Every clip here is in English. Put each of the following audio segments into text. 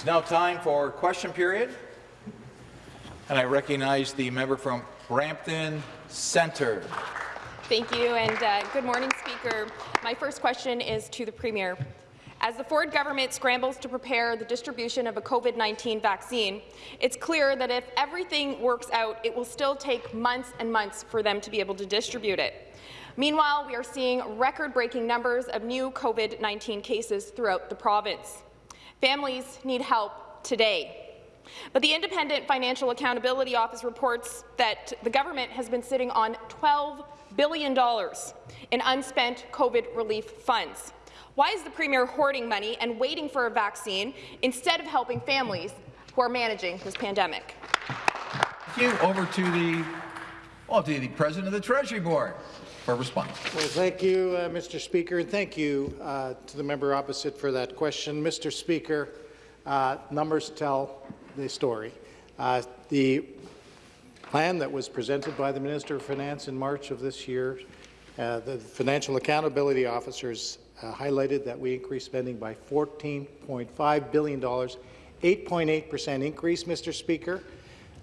is now time for question period. And I recognize the member from Brampton Centre. Thank you, and uh, good morning, Speaker. My first question is to the Premier. As the Ford government scrambles to prepare the distribution of a COVID-19 vaccine, it's clear that if everything works out, it will still take months and months for them to be able to distribute it. Meanwhile, we are seeing record-breaking numbers of new COVID-19 cases throughout the province. Families need help today. But the Independent Financial Accountability Office reports that the government has been sitting on $12 billion in unspent COVID relief funds. Why is the Premier hoarding money and waiting for a vaccine instead of helping families who are managing this pandemic? Thank you. Over to the, well, to the President of the Treasury Board for. Well, thank you, uh, Mr. Speaker, and thank you uh, to the member opposite for that question. Mr. Speaker, uh, numbers tell the story. Uh, the plan that was presented by the Minister of Finance in March of this year, uh, the financial accountability officers uh, highlighted that we increased spending by $14.5 billion, 8.8 percent increase, Mr. Speaker.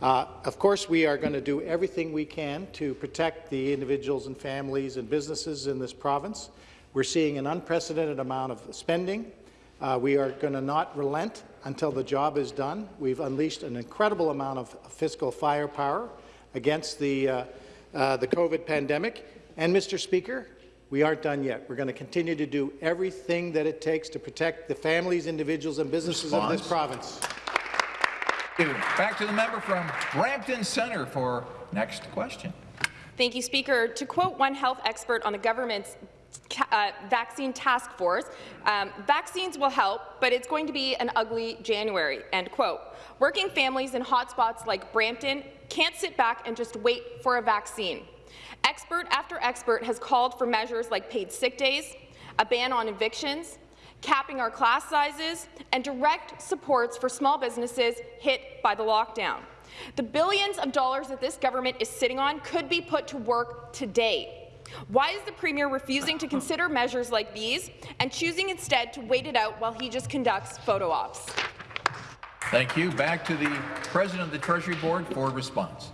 Uh, of course, we are going to do everything we can to protect the individuals and families and businesses in this province. We're seeing an unprecedented amount of spending. Uh, we are going to not relent until the job is done. We've unleashed an incredible amount of fiscal firepower against the, uh, uh the COVID pandemic. And, Mr. Speaker, we aren't done yet. We're going to continue to do everything that it takes to protect the families, individuals and businesses Response. of this province. Back to the member from Brampton Centre for next question. Thank you, Speaker. To quote one health expert on the government's uh, vaccine task force, um, vaccines will help, but it's going to be an ugly January, end quote. Working families in hotspots like Brampton can't sit back and just wait for a vaccine. Expert after expert has called for measures like paid sick days, a ban on evictions, capping our class sizes, and direct supports for small businesses hit by the lockdown. The billions of dollars that this government is sitting on could be put to work today. Why is the Premier refusing to consider measures like these and choosing instead to wait it out while he just conducts photo ops? Thank you. Back to the President of the Treasury Board for response.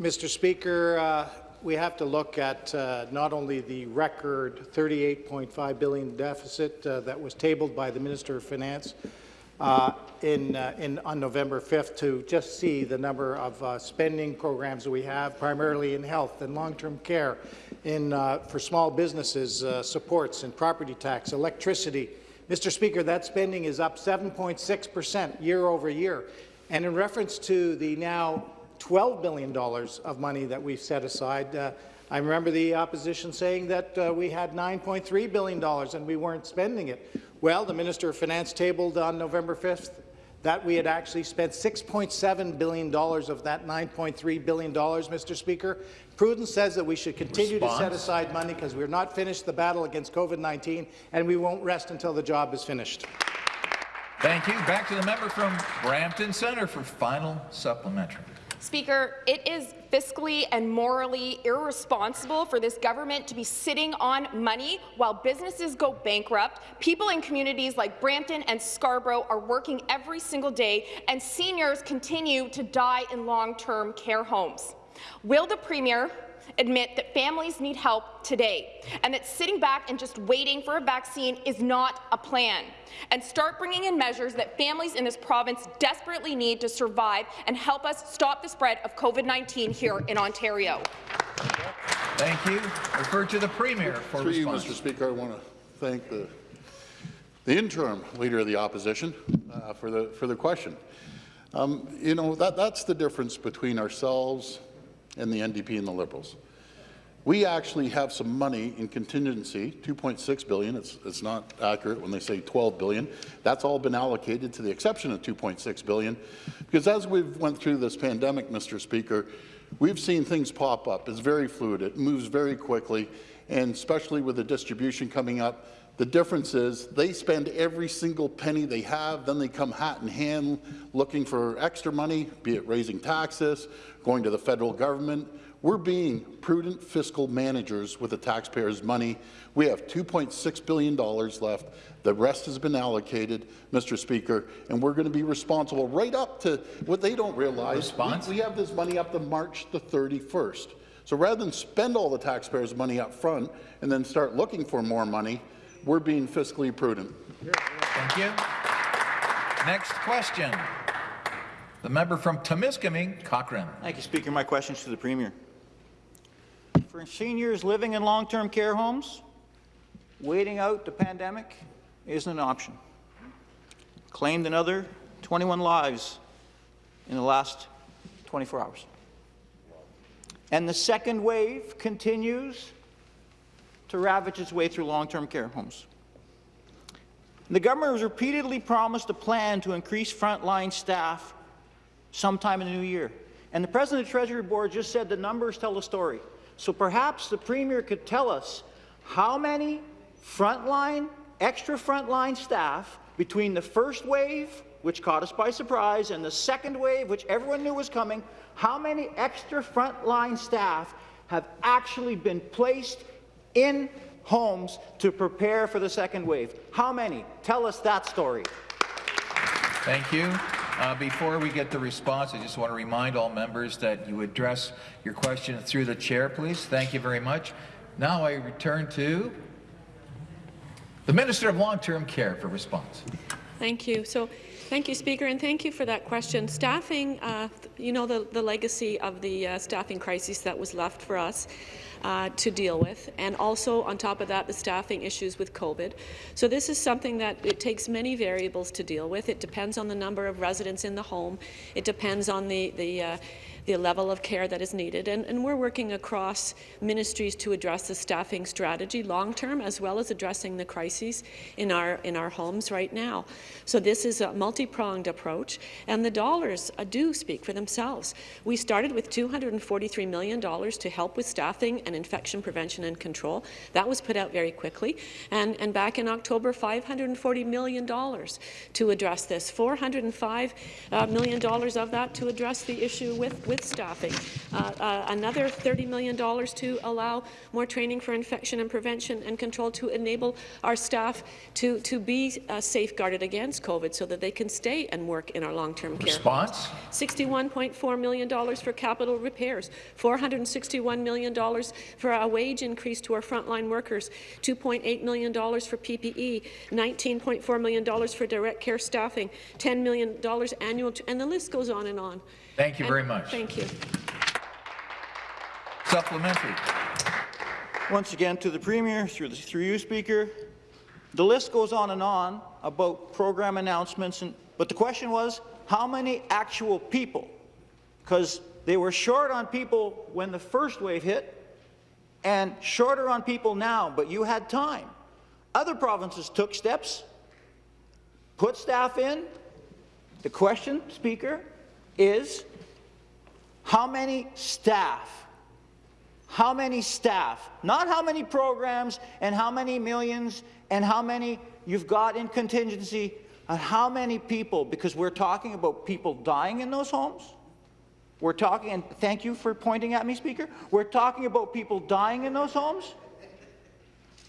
Mr. Speaker, uh, we have to look at uh, not only the record 38.5 billion deficit uh, that was tabled by the Minister of Finance uh, in, uh, in, on November 5th to just see the number of uh, spending programs that we have, primarily in health and long-term care, in, for small businesses, supports in property tax, electricity. Mr. Speaker, that spending is up 7.6 percent year over year. And in reference to the now $12 billion of money that we've set aside. Uh, I remember the opposition saying that uh, we had $9.3 billion and we weren't spending it. Well, the Minister of Finance tabled on November 5th that we had actually spent $6.7 billion of that $9.3 billion, Mr. Speaker. Prudence says that we should continue Response. to set aside money because we're not finished the battle against COVID-19 and we won't rest until the job is finished. Thank you. Back to the member from Brampton Centre for final supplementary. Speaker, it is fiscally and morally irresponsible for this government to be sitting on money while businesses go bankrupt, people in communities like Brampton and Scarborough are working every single day, and seniors continue to die in long-term care homes. Will the Premier admit that families need help today and that sitting back and just waiting for a vaccine is not a plan, and start bringing in measures that families in this province desperately need to survive and help us stop the spread of COVID-19 here in Ontario. Thank you. Refer to the Premier for Through response. Mr. Speaker, I want to thank the, the interim Leader of the Opposition uh, for, the, for the question. Um, you know, that, that's the difference between ourselves and the NDP and the Liberals. We actually have some money in contingency, 2.6 billion. It's, it's not accurate when they say 12 billion. That's all been allocated to the exception of 2.6 billion, because as we've went through this pandemic, Mr. Speaker, we've seen things pop up. It's very fluid. It moves very quickly, and especially with the distribution coming up, the difference is they spend every single penny they have, then they come hat in hand looking for extra money, be it raising taxes, going to the federal government. We're being prudent fiscal managers with the taxpayers' money. We have $2.6 billion left. The rest has been allocated, Mr. Speaker, and we're going to be responsible right up to what they don't realize. Response? We, we have this money up to March the 31st. So rather than spend all the taxpayers' money up front and then start looking for more money, we're being fiscally prudent. Thank you. Next question. The member from Timiskaming, Cochrane. Thank you, Speaker. My question is to the Premier. For seniors living in long-term care homes, waiting out the pandemic isn't an option. Claimed another 21 lives in the last 24 hours. And the second wave continues to ravage its way through long-term care homes. The government has repeatedly promised a plan to increase frontline staff sometime in the new year. And the President of the Treasury Board just said the numbers tell the story. So perhaps the Premier could tell us how many frontline, extra frontline staff between the first wave, which caught us by surprise, and the second wave, which everyone knew was coming, how many extra frontline staff have actually been placed in homes to prepare for the second wave? How many? Tell us that story. Thank you. Uh, before we get the response, I just want to remind all members that you address your question through the chair, please. Thank you very much. Now I return to the Minister of Long-Term Care for response. Thank you. So, thank you, Speaker, and thank you for that question. Staffing, uh, you know the, the legacy of the uh, staffing crisis that was left for us uh, to deal with, and also on top of that, the staffing issues with COVID. So this is something that it takes many variables to deal with. It depends on the number of residents in the home. It depends on the the uh, the level of care that is needed. And, and, we're working across ministries to address the staffing strategy long-term, as well as addressing the crises in our, in our homes right now. So this is a multi-pronged approach, and the dollars uh, do speak for themselves. We started with $243 million to help with staffing and infection prevention and control. That was put out very quickly. And, and back in October, $540 million to address this. $405 uh, of that to address the issue with, with staffing. Uh, uh, another $30 million to allow more training for infection and prevention and control to enable our staff to, to be uh, safeguarded against COVID so that they can stay and work in our long-term care. Response? $61.4 million for capital repairs, $461 million for a wage increase to our frontline workers, $2.8 million for PPE, $19.4 million for direct care staffing, $10 million annual, and the list goes on and on. Thank you And- very much. Thank you. Supplementary. Once again, to the Premier, through, the, through you, Speaker, the list goes on and on about program announcements, and, but the question was, how many actual people? Because they were short on people when the first wave hit, and shorter on people now, but you had time. Other provinces took steps, put staff in. The question, Speaker, is how many staff how many staff, not how many programs and how many millions and how many you've got in contingency, and how many people, because we're talking about people dying in those homes. We're talking, and thank you for pointing at me, Speaker. We're talking about people dying in those homes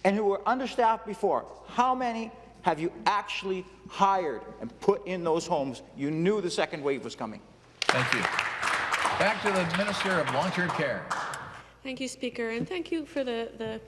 and who were understaffed before. How many have you actually hired and put in those homes? You knew the second wave was coming. Thank you. Back to the Minister of Long-Term Care. Thank you, Speaker, and thank you for the, the,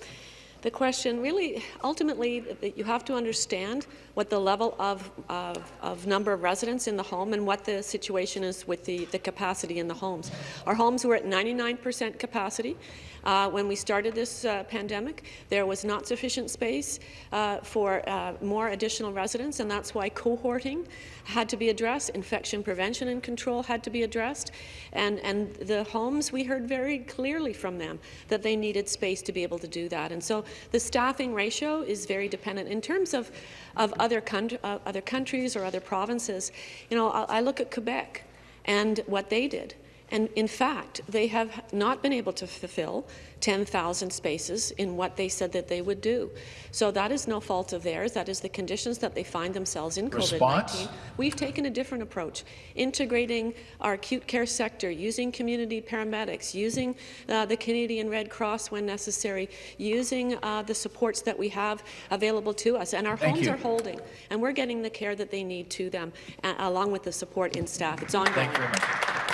the question. Really, ultimately, you have to understand what the level of, of, of, number of residents in the home and what the situation is with the, the capacity in the homes. Our homes were at 99% capacity. Uh, when we started this uh, pandemic, there was not sufficient space uh, for uh, more additional residents, and that's why cohorting had to be addressed, infection prevention and control had to be addressed, and, and the homes, we heard very clearly from them that they needed space to be able to do that. And so the staffing ratio is very dependent. In terms of, of other, uh, other countries or other provinces, you know, I, I look at Quebec and what they did. And in fact, they have not been able to fulfill 10,000 spaces in what they said that they would do. So that is no fault of theirs. That is the conditions that they find themselves in Response? COVID-19. We've taken a different approach, integrating our acute care sector, using community paramedics, using uh, the Canadian Red Cross when necessary, using uh, the supports that we have available to us. And our Thank homes you. are holding, and we're getting the care that they need to them, uh, along with the support in staff. It's ongoing. Thank you very much.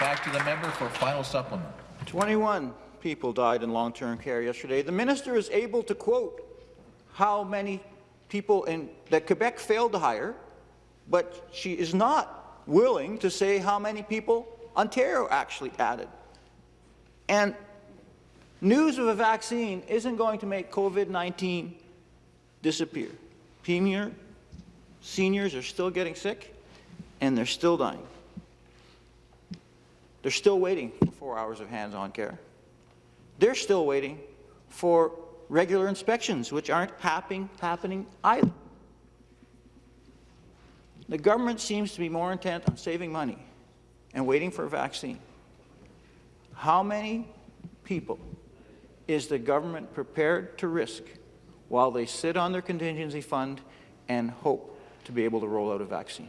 Back to the member for final supplement. 21 people died in long-term care yesterday. The minister is able to quote how many people in, that Quebec failed to hire, but she is not willing to say how many people Ontario actually added. And news of a vaccine isn't going to make COVID-19 disappear. Premier, seniors are still getting sick, and they're still dying. They're still waiting for four hours of hands-on care. They're still waiting for regular inspections, which aren't happening, happening either. The government seems to be more intent on saving money and waiting for a vaccine. How many people is the government prepared to risk while they sit on their contingency fund and hope to be able to roll out a vaccine?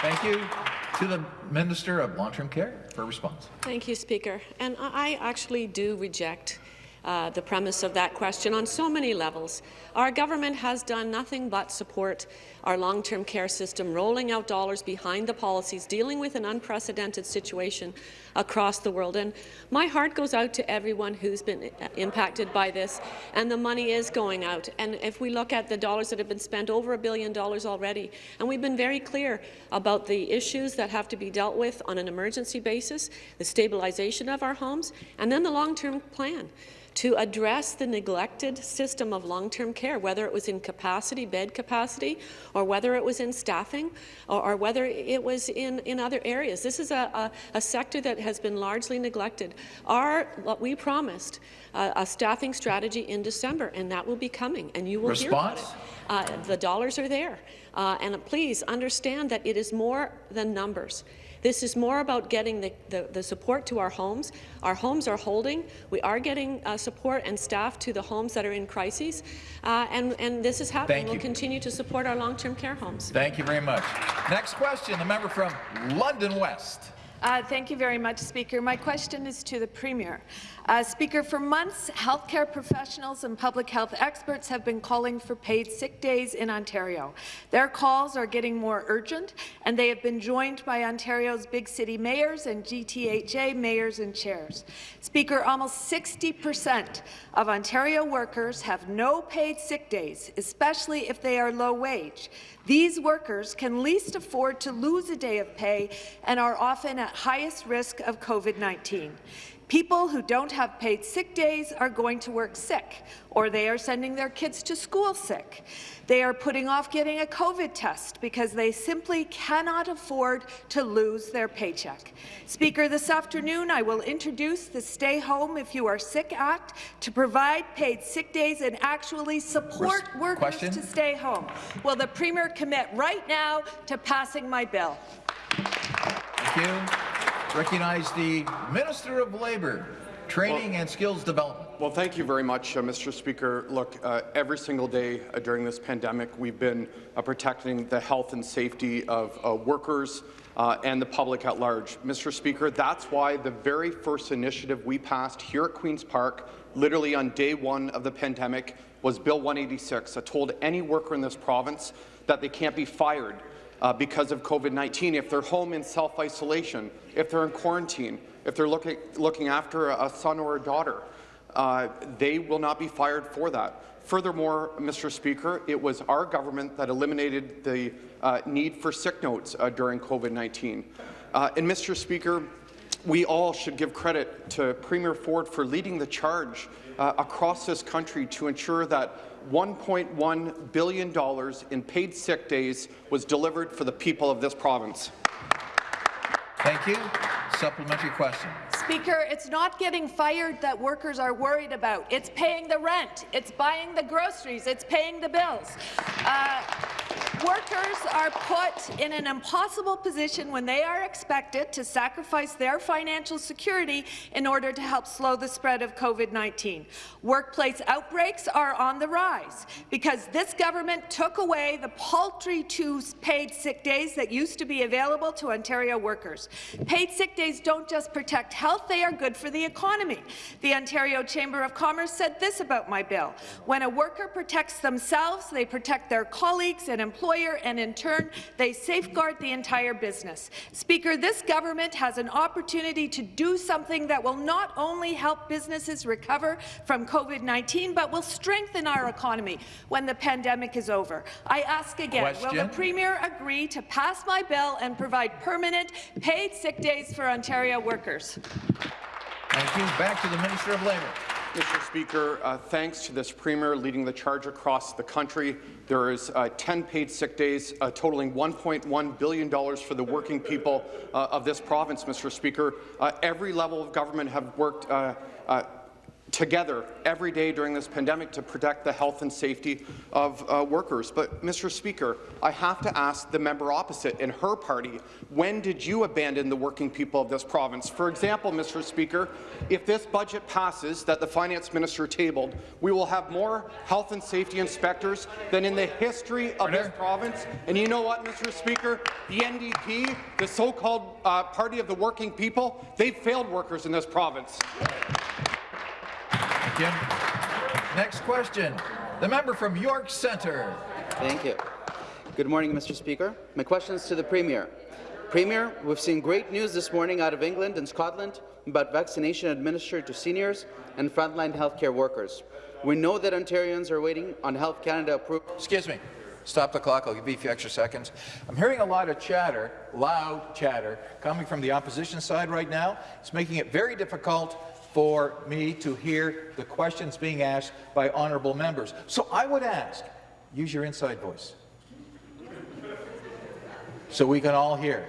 Thank you. To the Minister of Long-Term Care for a response. Thank you, Speaker. And I actually do reject uh, the premise of that question on so many levels. Our government has done nothing but support our long-term care system, rolling out dollars behind the policies, dealing with an unprecedented situation across the world. And my heart goes out to everyone who's been impacted by this, and the money is going out. And if we look at the dollars that have been spent, over a billion dollars already, and we've been very clear about the issues that have to be dealt with on an emergency basis, the stabilization of our homes, and then the long-term plan to address the neglected system of long-term care, whether it was in capacity, bed capacity, or whether it was in staffing, or, or whether it was in, in other areas. This is a, a, a sector that has been largely neglected. Our, what we promised, uh, a staffing strategy in December, and that will be coming, and you will hear about it. Response? Uh, the dollars are there. Uh, and please understand that it is more than numbers. This is more about getting the, the, the support to our homes. Our homes are holding. We are getting uh, support and staff to the homes that are in crises. Uh, and, and this is happening. We'll continue to support our long-term care homes. Thank you very much. Next question, the member from London West. Uh, thank you very much, Speaker. My question is to the Premier. Uh, Speaker, for months, healthcare professionals and public health experts have been calling for paid sick days in Ontario. Their calls are getting more urgent, and they have been joined by Ontario's big city mayors and GTHA mayors and chairs. Speaker, almost 60 percent of Ontario workers have no paid sick days, especially if they are low wage. These workers can least afford to lose a day of pay and are often at highest risk of COVID-19. People who don't have paid sick days are going to work sick, or they are sending their kids to school sick. They are putting off getting a COVID test because they simply cannot afford to lose their paycheck. Speaker, this afternoon I will introduce the Stay Home If You Are Sick Act to provide paid sick days and actually support workers question? to stay home. Will the Premier commit right now to passing my bill? Thank you. Recognize the Minister of Labour, Training and Skills Development. Well, thank you very much, uh, Mr. Speaker. Look, uh, every single day uh, during this pandemic, we've been uh, protecting the health and safety of uh, workers uh, and the public at large. Mr. Speaker, that's why the very first initiative we passed here at Queen's Park, literally on day one of the pandemic, was Bill 186 that told any worker in this province that they can't be fired uh, because of COVID-19 if they're home in self-isolation, if they're in quarantine, if they're looking, looking after a son or a daughter. Uh, they will not be fired for that. Furthermore, Mr. Speaker, it was our government that eliminated the uh, need for sick notes uh, during COVID-19. Uh, and Mr. Speaker, we all should give credit to Premier Ford for leading the charge uh, across this country to ensure that $1.1 billion in paid sick days was delivered for the people of this province. Thank you. Supplementary question. Speaker, it's not getting fired that workers are worried about. It's paying the rent. It's buying the groceries. It's paying the bills. Uh, work Workers are put in an impossible position when they are expected to sacrifice their financial security in order to help slow the spread of COVID-19. Workplace outbreaks are on the rise because this government took away the paltry two paid sick days that used to be available to Ontario workers. Paid sick days don't just protect health, they are good for the economy. The Ontario Chamber of Commerce said this about my bill. When a worker protects themselves, they protect their colleagues and employer, and in turn, they safeguard the entire business. Speaker, this government has an opportunity to do something that will not only help businesses recover from COVID-19, but will strengthen our economy when the pandemic is over. I ask again, will the Premier agree to pass my bill and provide permanent paid sick days for Ontario workers? Thank you. Back to the Minister of Labour. Mr. Speaker, uh, thanks to this Premier leading the charge across the country, there is uh, 10 paid sick days uh, totaling $1.1 billion for the working people uh, of this province, Mr. Speaker. Uh, every level of government have worked uh, together every day during this pandemic to protect the health and safety of uh, workers. But, Mr. Speaker, I have to ask the member opposite and her party, when did you abandon the working people of this province? For example, Mr. Speaker, if this budget passes that the finance minister tabled, we will have more health and safety inspectors than in the history of this province. And you know what, Mr. Speaker? The NDP, the so-called uh, party of the working people, they've failed workers in this province. Thank you. Next question. The member from York Centre. Thank you. Good morning, Mr. Speaker. My question is to the Premier. Premier, we've seen great news this morning out of England and Scotland about vaccination administered to seniors and frontline healthcare workers. We know that Ontarians are waiting on Health Canada approval. Excuse me. Stop the clock. I'll give you a few extra seconds. I'm hearing a lot of chatter, loud chatter, coming from the opposition side right now. It's making it very difficult for me to hear the questions being asked by honourable members. So I would ask, use your inside voice so we can all hear.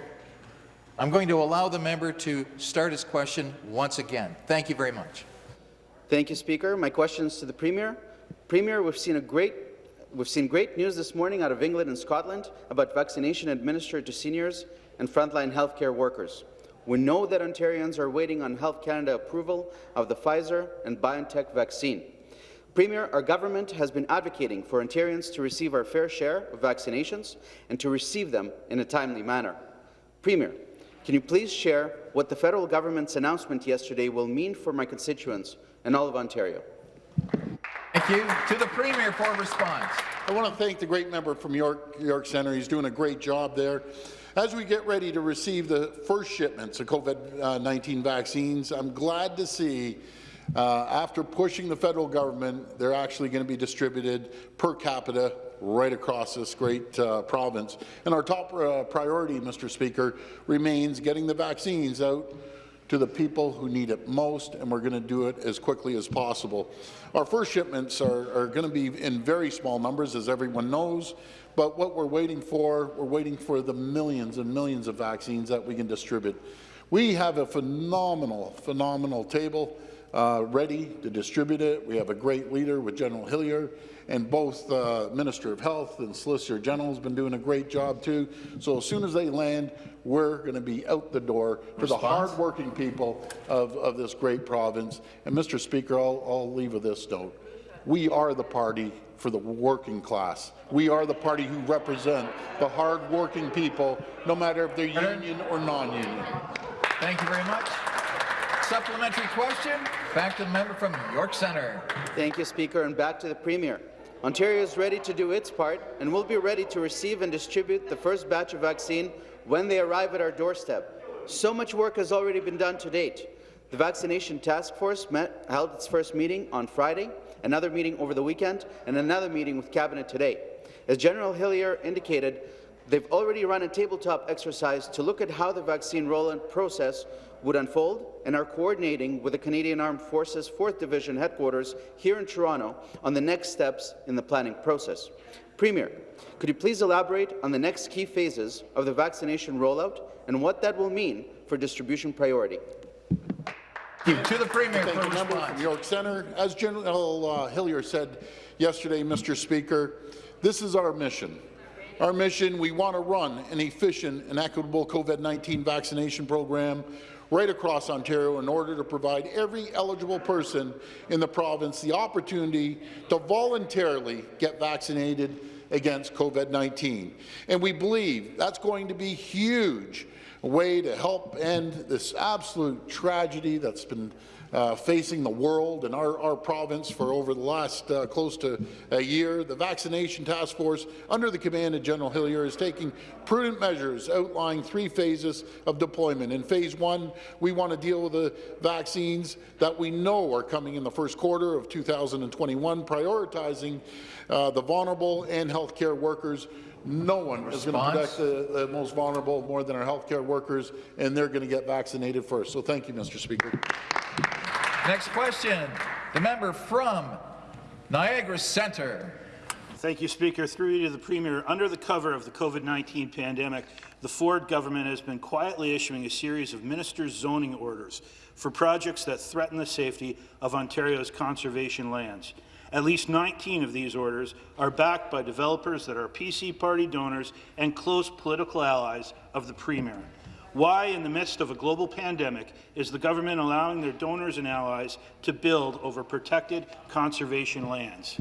I'm going to allow the member to start his question once again. Thank you very much. Thank you, Speaker. My question is to the Premier. Premier, we've seen a great We've seen great news this morning out of England and Scotland about vaccination administered to seniors and frontline healthcare workers. We know that Ontarians are waiting on Health Canada approval of the Pfizer and BioNTech vaccine. Premier, our government has been advocating for Ontarians to receive our fair share of vaccinations and to receive them in a timely manner. Premier, can you please share what the federal government's announcement yesterday will mean for my constituents and all of Ontario? Thank you. To the Premier for a response. I want to thank the great member from York, York Centre. He's doing a great job there. As we get ready to receive the first shipments of COVID-19 vaccines, I'm glad to see uh, after pushing the federal government, they're actually going to be distributed per capita right across this great uh, province. And our top uh, priority, Mr. Speaker, remains getting the vaccines out to the people who need it most, and we're going to do it as quickly as possible. Our first shipments are, are going to be in very small numbers, as everyone knows, but what we're waiting for, we're waiting for the millions and millions of vaccines that we can distribute. We have a phenomenal, phenomenal table uh, ready to distribute it. We have a great leader with General Hillier, and both uh, Minister of Health and Solicitor General has been doing a great job too. So as soon as they land, we're going to be out the door for the Response? hard-working people of, of this great province. And Mr. Speaker, I'll, I'll leave with this note. We are the party for the working class. We are the party who represent the hard-working people, no matter if they're union or non-union. Thank you very much. Supplementary question. Back to the member from York Centre. Thank you, Speaker, and back to the Premier. Ontario is ready to do its part and will be ready to receive and distribute the first batch of vaccine when they arrive at our doorstep. So much work has already been done to date. The Vaccination Task Force met, held its first meeting on Friday, another meeting over the weekend, and another meeting with Cabinet today. As General Hillier indicated, they've already run a tabletop exercise to look at how the vaccine rollout process would unfold and are coordinating with the Canadian Armed Forces 4th Division headquarters here in Toronto on the next steps in the planning process. Premier, could you please elaborate on the next key phases of the vaccination rollout and what that will mean for distribution priority? To the Premier Thank for you, member from York Centre. As General uh, Hillier said yesterday, Mr. Speaker, this is our mission. Our mission, we want to run an efficient and equitable COVID-19 vaccination program right across Ontario in order to provide every eligible person in the province the opportunity to voluntarily get vaccinated against COVID-19. And we believe that's going to be huge way to help end this absolute tragedy that's been uh, facing the world and our, our province for over the last uh, close to a year. The Vaccination Task Force, under the command of General Hillier, is taking prudent measures outlining three phases of deployment. In phase one, we want to deal with the vaccines that we know are coming in the first quarter of 2021, prioritizing uh, the vulnerable and healthcare workers no one is going to protect the, the, most vulnerable more than our healthcare workers, and they're going to get vaccinated first. So thank you, Mr. Speaker. Next question, the member from Niagara Centre. Thank you, Speaker. Through you to the Premier, under the cover of the COVID-19 pandemic, the Ford government has been quietly issuing a series of ministers' zoning orders for projects that threaten the safety of Ontario's conservation lands. At least 19 of these orders are backed by developers that are PC party donors and close political allies of the Premier. Why, in the midst of a global pandemic, is the government allowing their donors and allies to build over protected conservation lands?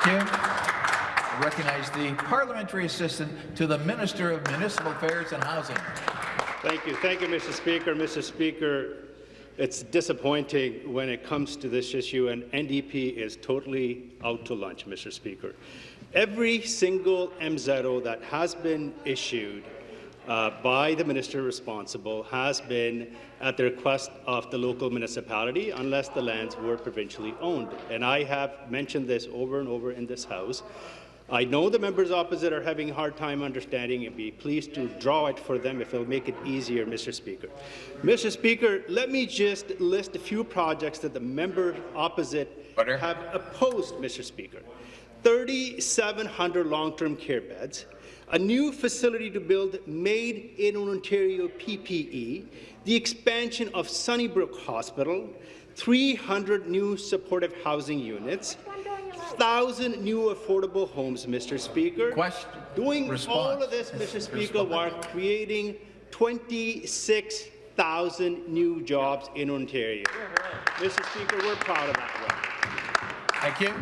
Thank you. I recognize the parliamentary assistant to the Minister of Municipal Affairs and Housing. Thank you. Thank you, Mr. Speaker. Mr. Speaker, it's disappointing when it comes to this issue, and NDP is totally out to lunch, Mr. Speaker. Every single MZO that has been issued uh, by the minister responsible has been at the request of the local municipality unless the lands were provincially owned. And I have mentioned this over and over in this House. I know the members opposite are having a hard time understanding and be pleased to draw it for them if it'll make it easier, Mr. Speaker. Mr. Speaker, let me just list a few projects that the member opposite Butter. have opposed, Mr. Speaker. 3,700 long-term care beds, a new facility to build Made in Ontario PPE, the expansion of Sunnybrook Hospital, 300 new supportive housing units, 1,000 new affordable homes, Mr. Speaker. Question. Doing Response. all of this, Mr. Speaker, while creating 26,000 new jobs in Ontario. Mr. Speaker, we're proud of that work. Thank you.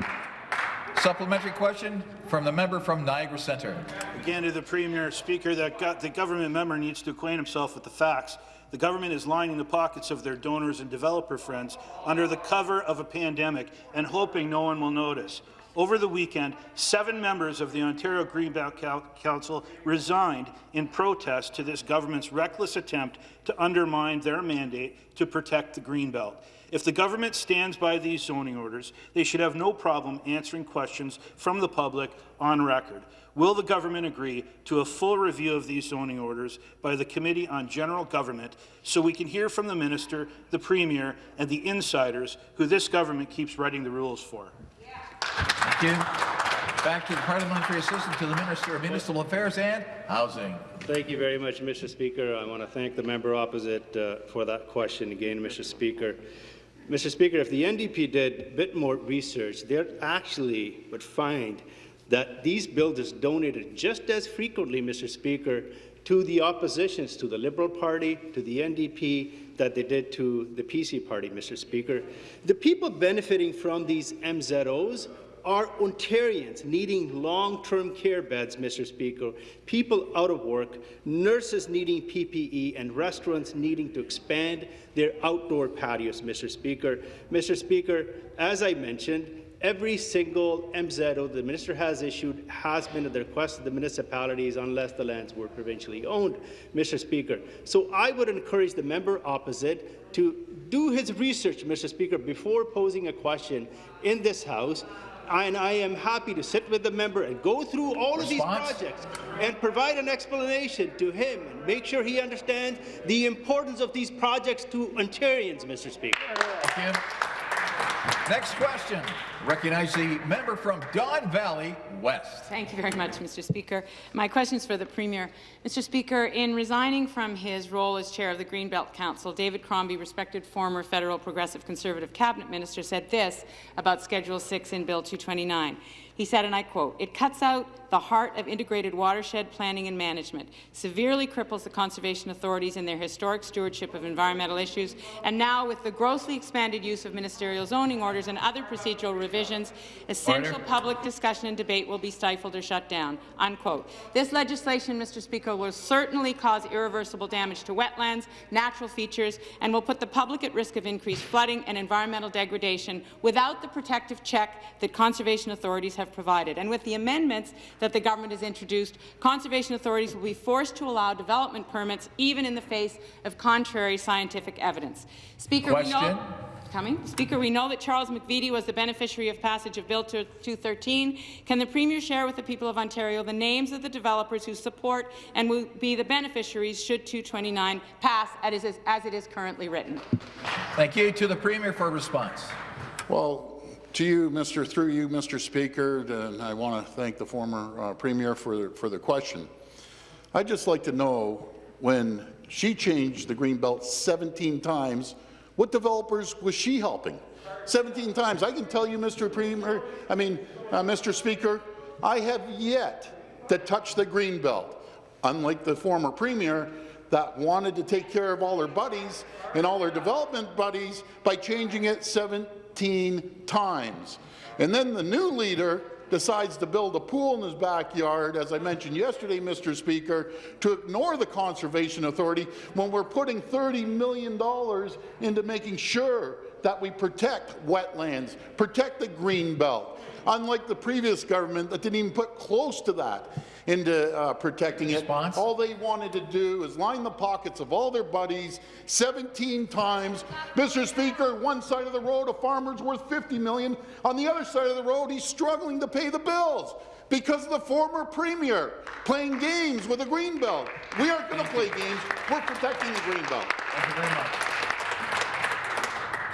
Supplementary question from the member from Niagara Centre. Again to the Premier, Speaker, that go the government member needs to acquaint himself with the facts. The government is lining the pockets of their donors and developer friends under the cover of a pandemic and hoping no one will notice. Over the weekend, seven members of the Ontario Greenbelt Council resigned in protest to this government's reckless attempt to undermine their mandate to protect the Greenbelt. If the government stands by these zoning orders, they should have no problem answering questions from the public on record. Will the government agree to a full review of these zoning orders by the Committee on General Government so we can hear from the Minister, the Premier and the insiders who this government keeps writing the rules for? Thank you. Back to the parliamentary assistant to the Minister of Municipal Affairs and Housing. Thank you very much, Mr. Speaker. I want to thank the member opposite uh, for that question again, Mr. Speaker. Mr. Speaker, if the NDP did a bit more research, they actually would find that these bills builders donated just as frequently, Mr. Speaker, to the oppositions, to the Liberal Party, to the NDP, that they did to the PC Party, Mr. Speaker. The people benefiting from these MZOs are Ontarians needing long-term care beds, Mr. Speaker, people out of work, nurses needing PPE, and restaurants needing to expand their outdoor patios, Mr. Speaker. Mr. Speaker, as I mentioned, every single MZO the minister has issued has been at the request of the municipalities unless the lands were provincially owned, Mr. Speaker. So I would encourage the member opposite to do his research, Mr. Speaker, before posing a question in this House and I am happy to sit with the member and go through all Response? of these projects and provide an explanation to him and make sure he understands the importance of these projects to Ontarians, Mr. Speaker. Next question. Recognize the member from Don Valley West. Thank you very much, Mr. Speaker. My question is for the Premier. Mr. Speaker, in resigning from his role as chair of the Greenbelt Council, David Crombie, respected former federal Progressive Conservative cabinet minister, said this about Schedule 6 in Bill 229. He said, and I quote, it cuts out the heart of integrated watershed planning and management, severely cripples the conservation authorities in their historic stewardship of environmental issues, and now with the grossly expanded use of ministerial zoning orders and other procedural revisions, essential Order. public discussion and debate will be stifled or shut down. Unquote. This legislation, Mr. Speaker, will certainly cause irreversible damage to wetlands, natural features, and will put the public at risk of increased flooding and environmental degradation without the protective check that conservation authorities have provided. And with the amendments that the government has introduced, conservation authorities will be forced to allow development permits even in the face of contrary scientific evidence. Speaker, we Question. know coming. Speaker, we know that Charles McVety was the beneficiary of passage of Bill 213. Can the Premier share with the people of Ontario the names of the developers who support and will be the beneficiaries should 229 pass as it is, as it is currently written? Thank you. To the Premier for a response. Well, to you, Mr. through you, Mr. Speaker, and I want to thank the former uh, Premier for, for the question. I'd just like to know when she changed the Greenbelt 17 times, what developers was she helping? 17 times. I can tell you, Mr. Premier, I mean, uh, Mr. Speaker, I have yet to touch the Greenbelt. Unlike the former Premier that wanted to take care of all her buddies and all her development buddies by changing it 17 times. And then the new leader decides to build a pool in his backyard, as I mentioned yesterday, Mr. Speaker, to ignore the Conservation Authority when we're putting $30 million into making sure that we protect wetlands, protect the green belt. Unlike the previous government that didn't even put close to that into uh, protecting it. All they wanted to do is line the pockets of all their buddies 17 times. Mr. Speaker, one side of the road, a farmer's worth 50 million. On the other side of the road, he's struggling to pay the bills because of the former premier playing games with the green belt. We aren't going to play games. We're protecting the green belt. Thank you very much.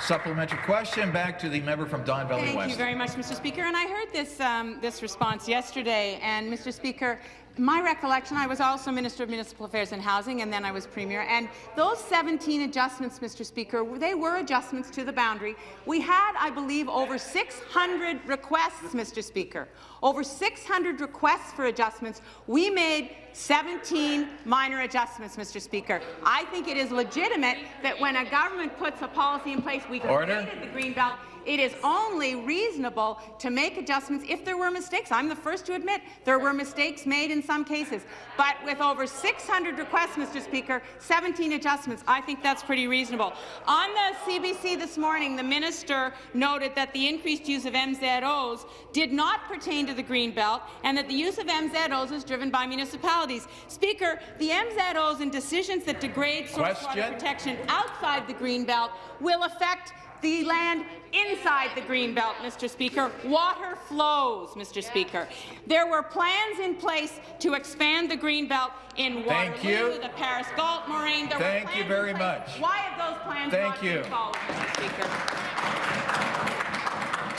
Supplementary question back to the member from Don Valley Thank West. Thank you very much, Mr. Speaker. And I heard this, um, this response yesterday. And, Mr. Speaker, my recollection, I was also Minister of Municipal Affairs and Housing, and then I was Premier. And those 17 adjustments, Mr. Speaker, they were adjustments to the boundary. We had, I believe, over 600 requests, Mr. Speaker. Over 600 requests for adjustments. We made 17 minor adjustments, Mr. Speaker. I think it is legitimate that when a government puts a policy in place, we Order. created the green belt. It is only reasonable to make adjustments if there were mistakes. I'm the first to admit there were mistakes made in some cases. But with over 600 requests, Mr. Speaker, 17 adjustments, I think that's pretty reasonable. On the CBC this morning, the minister noted that the increased use of MZOs did not pertain to the green belt and that the use of MZOs is driven by municipalities. Speaker, the MZOs and decisions that degrade source water protection outside the green belt will affect the land inside the green belt, Mr. Speaker. Water flows, Mr. Speaker. There were plans in place to expand the green belt in Thank Waterloo, you. the Paris Galt moraine. There Thank were you very in place. much. Why have those plans Thank not you. been followed, Mr. Speaker?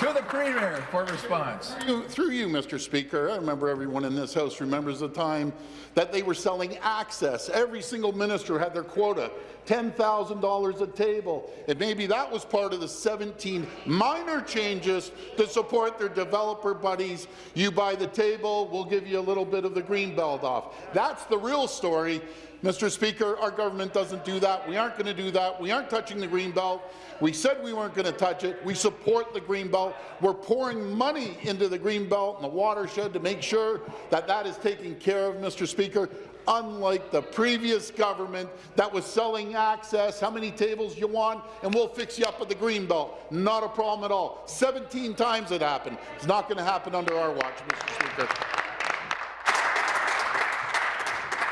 To the Premier for response. Through- Through you, Mr. Speaker, I remember everyone in this House remembers the time that they were selling access. Every single minister had their quota, $10,000 a table. And maybe that was part of the 17 minor changes to support their developer buddies. You buy the table, we'll give you a little bit of the green belt off. That's the real story. Mr. Speaker, our government doesn't do that. We aren't going to do that. We aren't touching the green belt. We said we weren't going to touch it. We support the green belt. We're pouring money into the green belt and the watershed to make sure that that is taken care of, Mr. Speaker. Unlike the previous government that was selling access, how many tables you want, and we'll fix you up with the green belt. Not a problem at all. 17 times it happened. It's not going to happen under our watch, Mr. Speaker.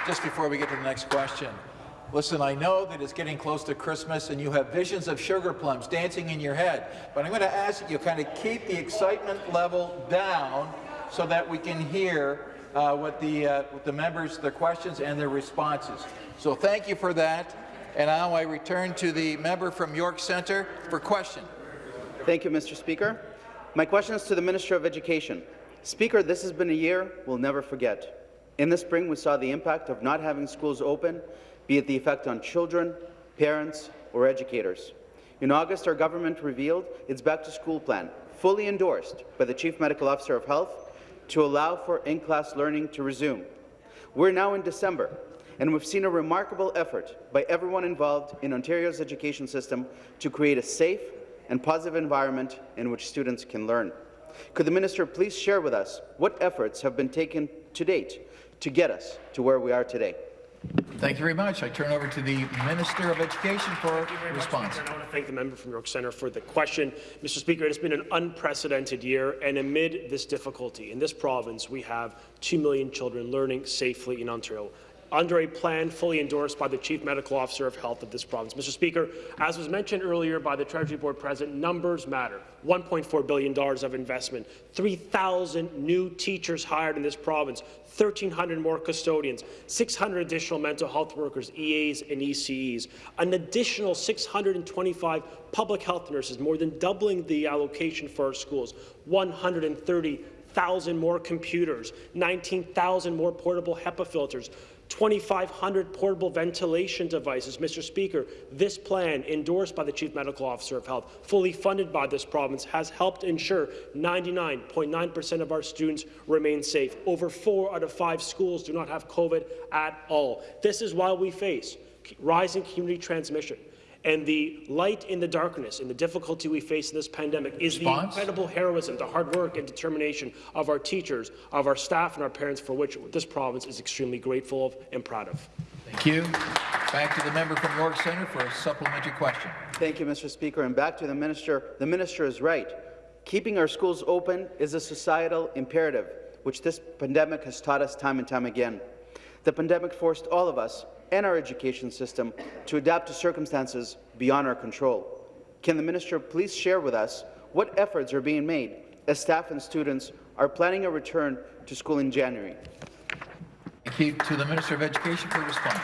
Just before we get to the next question, listen, I know that it's getting close to Christmas and you have visions of sugar plums dancing in your head, but I'm going to ask that you kind of keep the excitement level down so that we can hear uh, what the, uh, what the members, their questions and their responses. So thank you for that. And now I return to the member from York Centre for question. Thank you, Mr. Speaker. My question is to the Minister of Education. Speaker, this has been a year we'll never forget. In the spring, we saw the impact of not having schools open, be it the effect on children, parents, or educators. In August, our government revealed its back-to-school plan, fully endorsed by the Chief Medical Officer of Health to allow for in-class learning to resume. We're now in December, and we've seen a remarkable effort by everyone involved in Ontario's education system to create a safe and positive environment in which students can learn. Could the minister please share with us what efforts have been taken to date to get us to where we are today? Thank you very much. I turn over to the Minister of Education for response. Much, I want to thank the member from York Centre for the question. Mr. Speaker, it has been an unprecedented year, and amid this difficulty in this province, we have 2 million children learning safely in Ontario under a plan fully endorsed by the Chief Medical Officer of Health of this province. Mr. Speaker, as was mentioned earlier by the Treasury Board President, numbers matter. $1.4 billion of investment, 3,000 new teachers hired in this province, 1,300 more custodians, 600 additional mental health workers, EAs and ECEs, an additional 625 public health nurses, more than doubling the allocation for our schools, 130,000 more computers, 19,000 more portable HEPA filters, 2,500 portable ventilation devices. Mr. Speaker, this plan, endorsed by the Chief Medical Officer of Health, fully funded by this province, has helped ensure 99.9 percent of our students remain safe. Over four out of five schools do not have COVID at all. This is why we face rising community transmission. And the light in the darkness and the difficulty we face in this pandemic is Response? the incredible heroism, the hard work and determination of our teachers, of our staff and our parents, for which this province is extremely grateful of and proud of. Thank you. Back to the member from York Centre for a supplementary question. Thank you, Mr. Speaker. And back to the minister. The minister is right. Keeping our schools open is a societal imperative, which this pandemic has taught us time and time again. The pandemic forced all of us and our education system to adapt to circumstances beyond our control. Can the minister please share with us what efforts are being made as staff and students are planning a return to school in January? Thank you to the Minister of Education for response.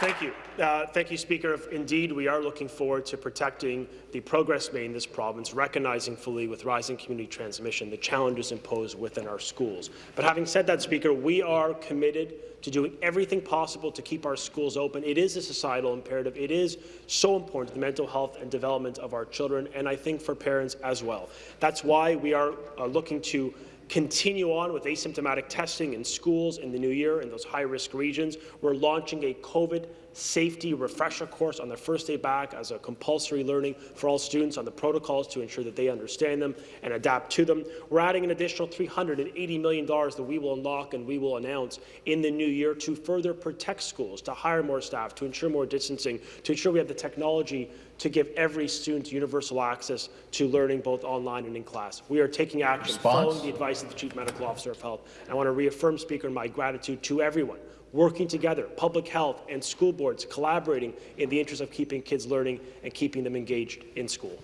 Thank you. Uh, thank you, Speaker. Indeed, we are looking forward to protecting the progress made in this province, recognizing fully with rising community transmission the challenges imposed within our schools. But having said that, Speaker, we are committed to doing everything possible to keep our schools open. It is a societal imperative. It is so important to the mental health and development of our children, and I think for parents as well. That's why we are uh, looking to continue on with asymptomatic testing in schools in the new year in those high-risk regions. We're launching a COVID safety refresher course on their first day back as a compulsory learning for all students on the protocols to ensure that they understand them and adapt to them. We're adding an additional $380 million that we will unlock and we will announce in the new year to further protect schools, to hire more staff, to ensure more distancing, to ensure we have the technology to give every student universal access to learning both online and in class. We are taking action Response? following the advice of the Chief Medical Officer of Health. I want to reaffirm, Speaker, my gratitude to everyone working together, public health and school boards collaborating in the interest of keeping kids learning and keeping them engaged in school.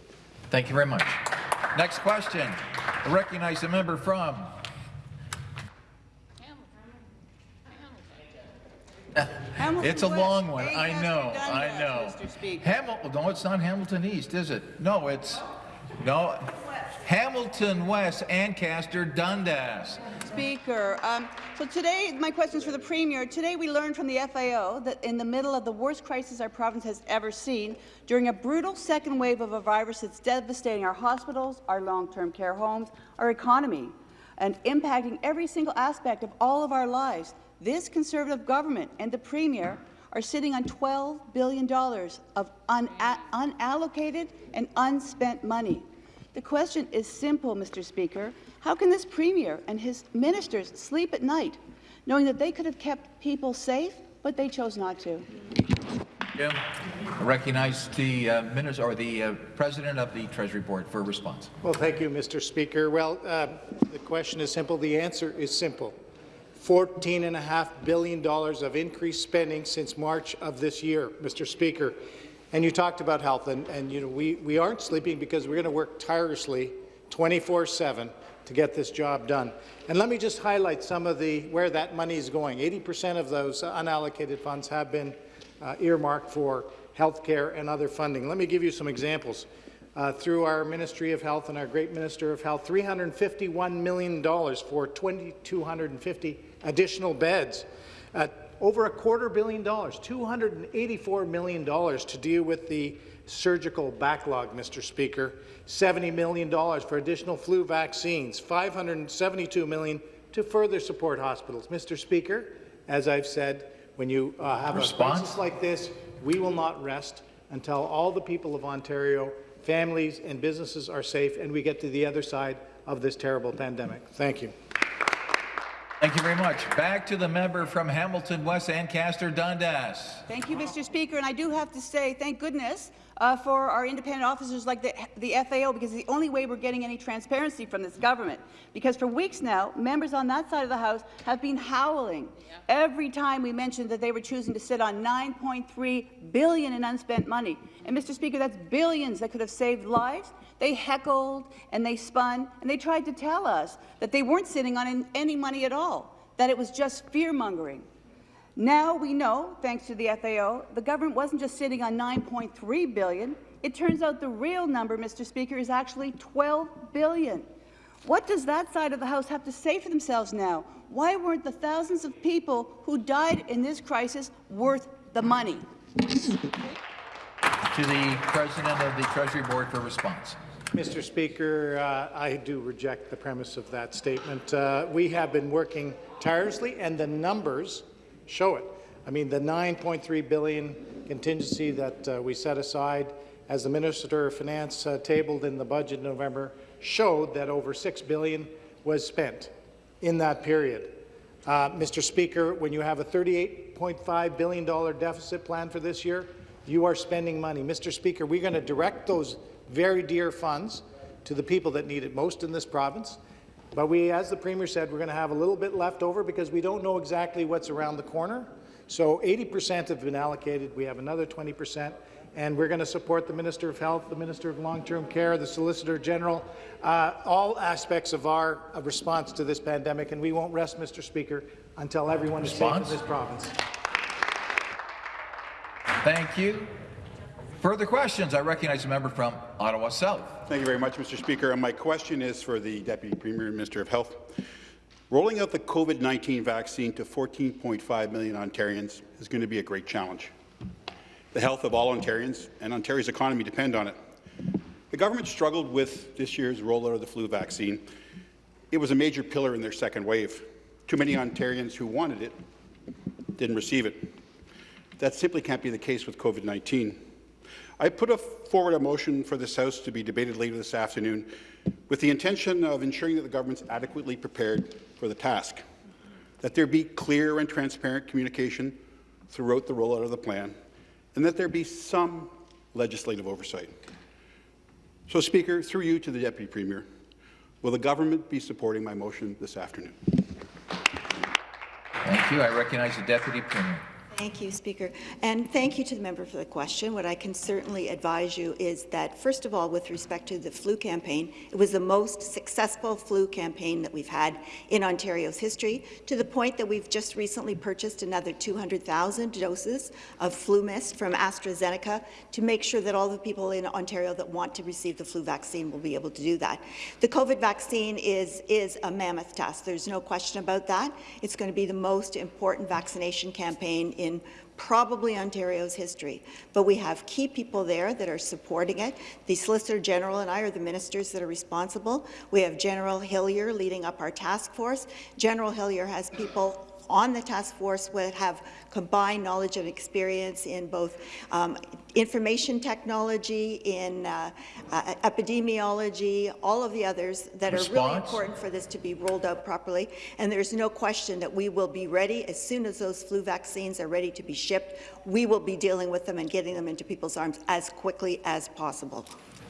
Thank you very much. Next question. I recognize the member from Hamilton it's a West. long one. I know. I know. Hamilton. No, it's not Hamilton East, is it? No, it's no. Hamilton West, Ancaster, Dundas. Speaker, um, so today my question is for the Premier. Today we learned from the FAO that in the middle of the worst crisis our province has ever seen, during a brutal second wave of a virus that's devastating our hospitals, our long-term care homes, our economy, and impacting every single aspect of all of our lives, this Conservative government and the Premier are sitting on $12 billion of unallocated and unspent money. The question is simple, Mr. Speaker. How can this Premier and his ministers sleep at night, knowing that they could have kept people safe, but they chose not to? Yeah. I recognize the uh, minister or the uh, president of the Treasury Board for a response. Well, thank you, Mr. Speaker. Well, uh, the question is simple. The answer is simple. $14.5 billion of increased spending since March of this year, Mr. Speaker. And you talked about health, and, and you know we, we aren't sleeping because we're going to work tirelessly 24-7 to get this job done. And let me just highlight some of the where that money is going. 80% of those unallocated funds have been uh, earmarked for health care and other funding. Let me give you some examples. Uh, through our Ministry of Health and our great Minister of Health, $351 million for 2,250 additional beds. Uh, over a quarter billion dollars, $284 million to deal with the surgical backlog, Mr. Speaker, $70 million for additional flu vaccines, 572 million to further support hospitals. Mr. Speaker, as I've said, when you uh, have Response? a crisis like this, we will not rest until all the people of Ontario, families and businesses are safe and we get to the other side of this terrible pandemic. Thank you. Thank you very much. Back to the member from Hamilton West, Ancaster Dundas. Thank you, Mr. Speaker. And I do have to say, thank goodness uh, for our independent officers like the, the FAO, because it's the only way we're getting any transparency from this government. Because for weeks now, members on that side of the House have been howling every time we mentioned that they were choosing to sit on 9.3 billion in unspent money. And Mr. Speaker, that's billions that could have saved lives. They heckled and they spun and they tried to tell us that they weren't sitting on any money at all, that it was just fear-mongering. Now we know, thanks to the FAO, the government wasn't just sitting on 9.3 billion. It turns out the real number, Mr. Speaker, is actually 12 billion. What does that side of the House have to say for themselves now? Why weren't the thousands of people who died in this crisis worth the money? To the President of the Treasury Board for response. Mr. Speaker, uh, I do reject the premise of that statement. Uh, we have been working tirelessly, and the numbers show it. I mean, the 9.3 billion contingency that uh, we set aside, as the Minister of Finance uh, tabled in the budget in November, showed that over 6 billion was spent in that period. Uh, Mr. Speaker, when you have a $38.5 billion deficit plan for this year, you are spending money. Mr. Speaker, we're going to direct those very dear funds to the people that need it most in this province. But we, as the Premier said, we're going to have a little bit left over because we don't know exactly what's around the corner. So 80% have been allocated. We have another 20%. And we're going to support the Minister of Health, the Minister of Long-Term Care, the Solicitor General, uh, all aspects of our uh, response to this pandemic. And we won't rest, Mr. Speaker, until everyone Response? is safe in this province. Thank you. Further questions? I recognize a member from Ottawa South. Thank you very much, Mr. Speaker. And my question is for the Deputy Premier and Minister of Health. Rolling out the COVID-19 vaccine to 14.5 million Ontarians is going to be a great challenge. The health of all Ontarians and Ontario's economy depend on it. The government struggled with this year's rollout of the flu vaccine. It was a major pillar in their second wave. Too many Ontarians who wanted it didn't receive it. That simply can't be the case with COVID-19. I put forward a motion for this House to be debated later this afternoon with the intention of ensuring that the government is adequately prepared for the task, that there be clear and transparent communication throughout the rollout of the plan, and that there be some legislative oversight. So, Speaker, through you to the Deputy Premier, will the government be supporting my motion this afternoon? Thank you. I recognize the Deputy Premier. Thank you, Speaker. And thank you to the member for the question. What I can certainly advise you is that, first of all, with respect to the flu campaign, it was the most successful flu campaign that we've had in Ontario's history, to the point that we've just recently purchased another 200,000 doses of FluMist from AstraZeneca to make sure that all the people in Ontario that want to receive the flu vaccine will be able to do that. The COVID vaccine is, is a mammoth task. There's no question about that. It's going to be the most important vaccination campaign in in probably Ontario's history. But we have key people there that are supporting it. The Solicitor General and I are the ministers that are responsible. We have General Hillier leading up our task force. General Hillier has people on the task force would have combined knowledge and experience in both um, information technology, in uh, uh, epidemiology, all of the others that Response? are really important for this to be rolled out properly. And there's no question that we will be ready as soon as those flu vaccines are ready to be shipped. We will be dealing with them and getting them into people's arms as quickly as possible.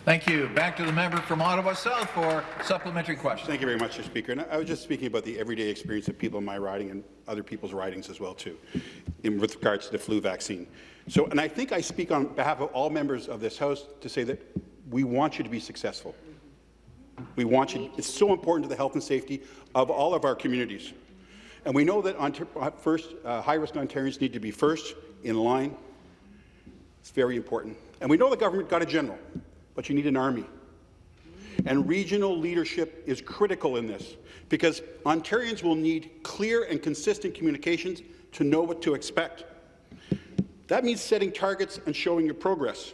Thank you. Back to the member from Ottawa South for supplementary question. Thank you very much, Mr. Speaker. And I was just speaking about the everyday experience of people in my riding and other people's ridings as well, too, in with regards to the flu vaccine. So, and I think I speak on behalf of all members of this House to say that we want you to be successful. We want you. It's so important to the health and safety of all of our communities. And we know that uh, first, uh, high-risk Ontarians need to be first in line. It's very important. And we know the government got a general but you need an army. And regional leadership is critical in this because Ontarians will need clear and consistent communications to know what to expect. That means setting targets and showing your progress.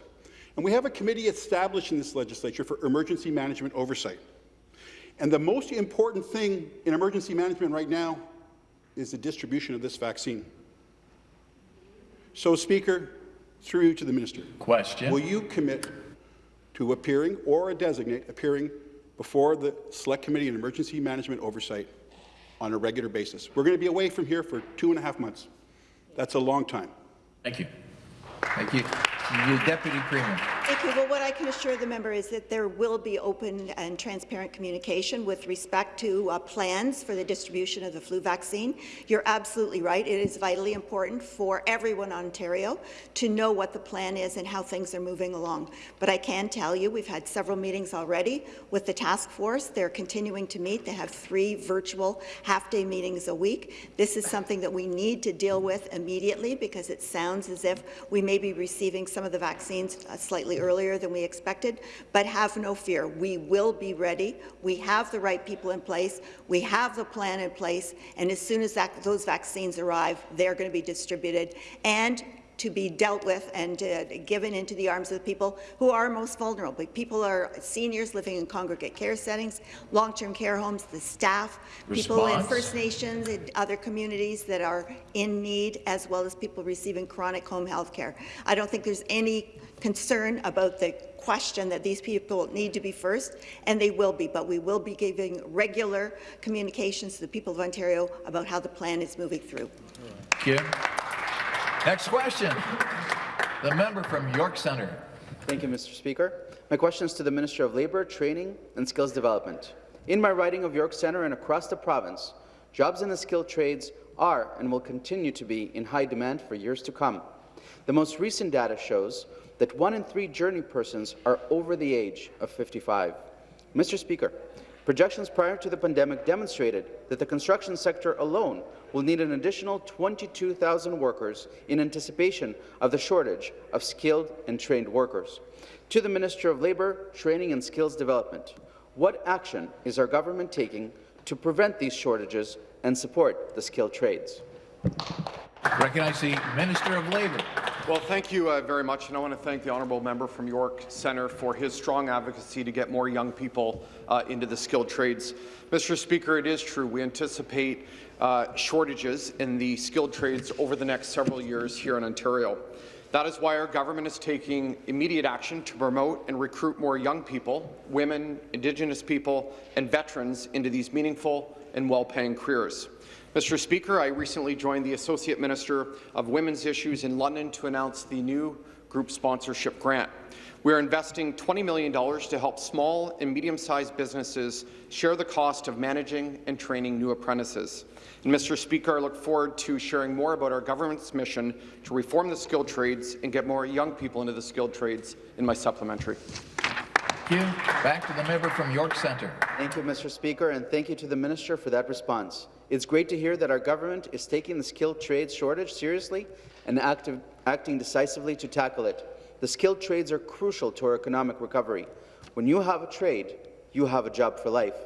And we have a committee established in this legislature for emergency management oversight. And the most important thing in emergency management right now is the distribution of this vaccine. So, Speaker, through you to the minister. Question. Will you commit to appearing or a designate appearing before the Select Committee on Emergency Management Oversight on a regular basis? We're going to be away from here for two and a half months. That's a long time. Thank you. Thank you. The Deputy Premier. Thank you. Well, what I can assure the member is that there will be open and transparent communication with respect to uh, plans for the distribution of the flu vaccine. You're absolutely right. It is vitally important for everyone in Ontario to know what the plan is and how things are moving along. But I can tell you we've had several meetings already with the task force. They're continuing to meet. They have three virtual half-day meetings a week. This is something that we need to deal with immediately because it sounds as if we may be receiving some of the vaccines uh, earlier than we expected, but have no fear. We will be ready. We have the right people in place. We have the plan in place, and as soon as that, those vaccines arrive, they're going to be distributed and to be dealt with and uh, given into the arms of the people who are most vulnerable. People are seniors living in congregate care settings, long-term care homes, the staff, people in First Nations and other communities that are in need, as well as people receiving chronic home health care. I don't think there's any concern about the question that these people need to be first, and they will be, but we will be giving regular communications to the people of Ontario about how the plan is moving through. Thank you. Next question. The member from York Centre. Thank you, Mr. Speaker. My question is to the Minister of Labour, Training and Skills Development. In my riding of York Centre and across the province, jobs in the skilled trades are and will continue to be in high demand for years to come. The most recent data shows that one in three journey persons are over the age of 55. Mr. Speaker, projections prior to the pandemic demonstrated that the construction sector alone will need an additional 22,000 workers in anticipation of the shortage of skilled and trained workers. To the Minister of Labour, Training and Skills Development, what action is our government taking to prevent these shortages and support the skilled trades? Recognize the Minister of Labour. Well, thank you uh, very much, and I want to thank the honourable member from York Centre for his strong advocacy to get more young people uh, into the skilled trades. Mr. Speaker, it is true we anticipate uh, shortages in the skilled trades over the next several years here in Ontario. That is why our government is taking immediate action to promote and recruit more young people, women, Indigenous people, and veterans into these meaningful and well-paying careers. Mr. Speaker, I recently joined the Associate Minister of Women's Issues in London to announce the new group sponsorship grant. We are investing $20 million to help small and medium-sized businesses share the cost of managing and training new apprentices. And Mr. Speaker, I look forward to sharing more about our government's mission to reform the skilled trades and get more young people into the skilled trades in my supplementary. Thank you. Back to the member from York Centre. Thank you, Mr. Speaker, and thank you to the Minister for that response. It's great to hear that our government is taking the skilled trades shortage seriously and active, acting decisively to tackle it. The skilled trades are crucial to our economic recovery. When you have a trade, you have a job for life.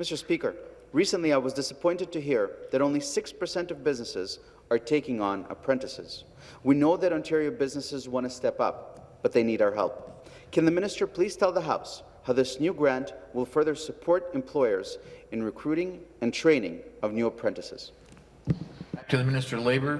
Mr. Speaker, recently I was disappointed to hear that only 6% of businesses are taking on apprentices. We know that Ontario businesses want to step up, but they need our help. Can the minister please tell the House how this new grant will further support employers in recruiting and training of new apprentices? To the Minister of Labour.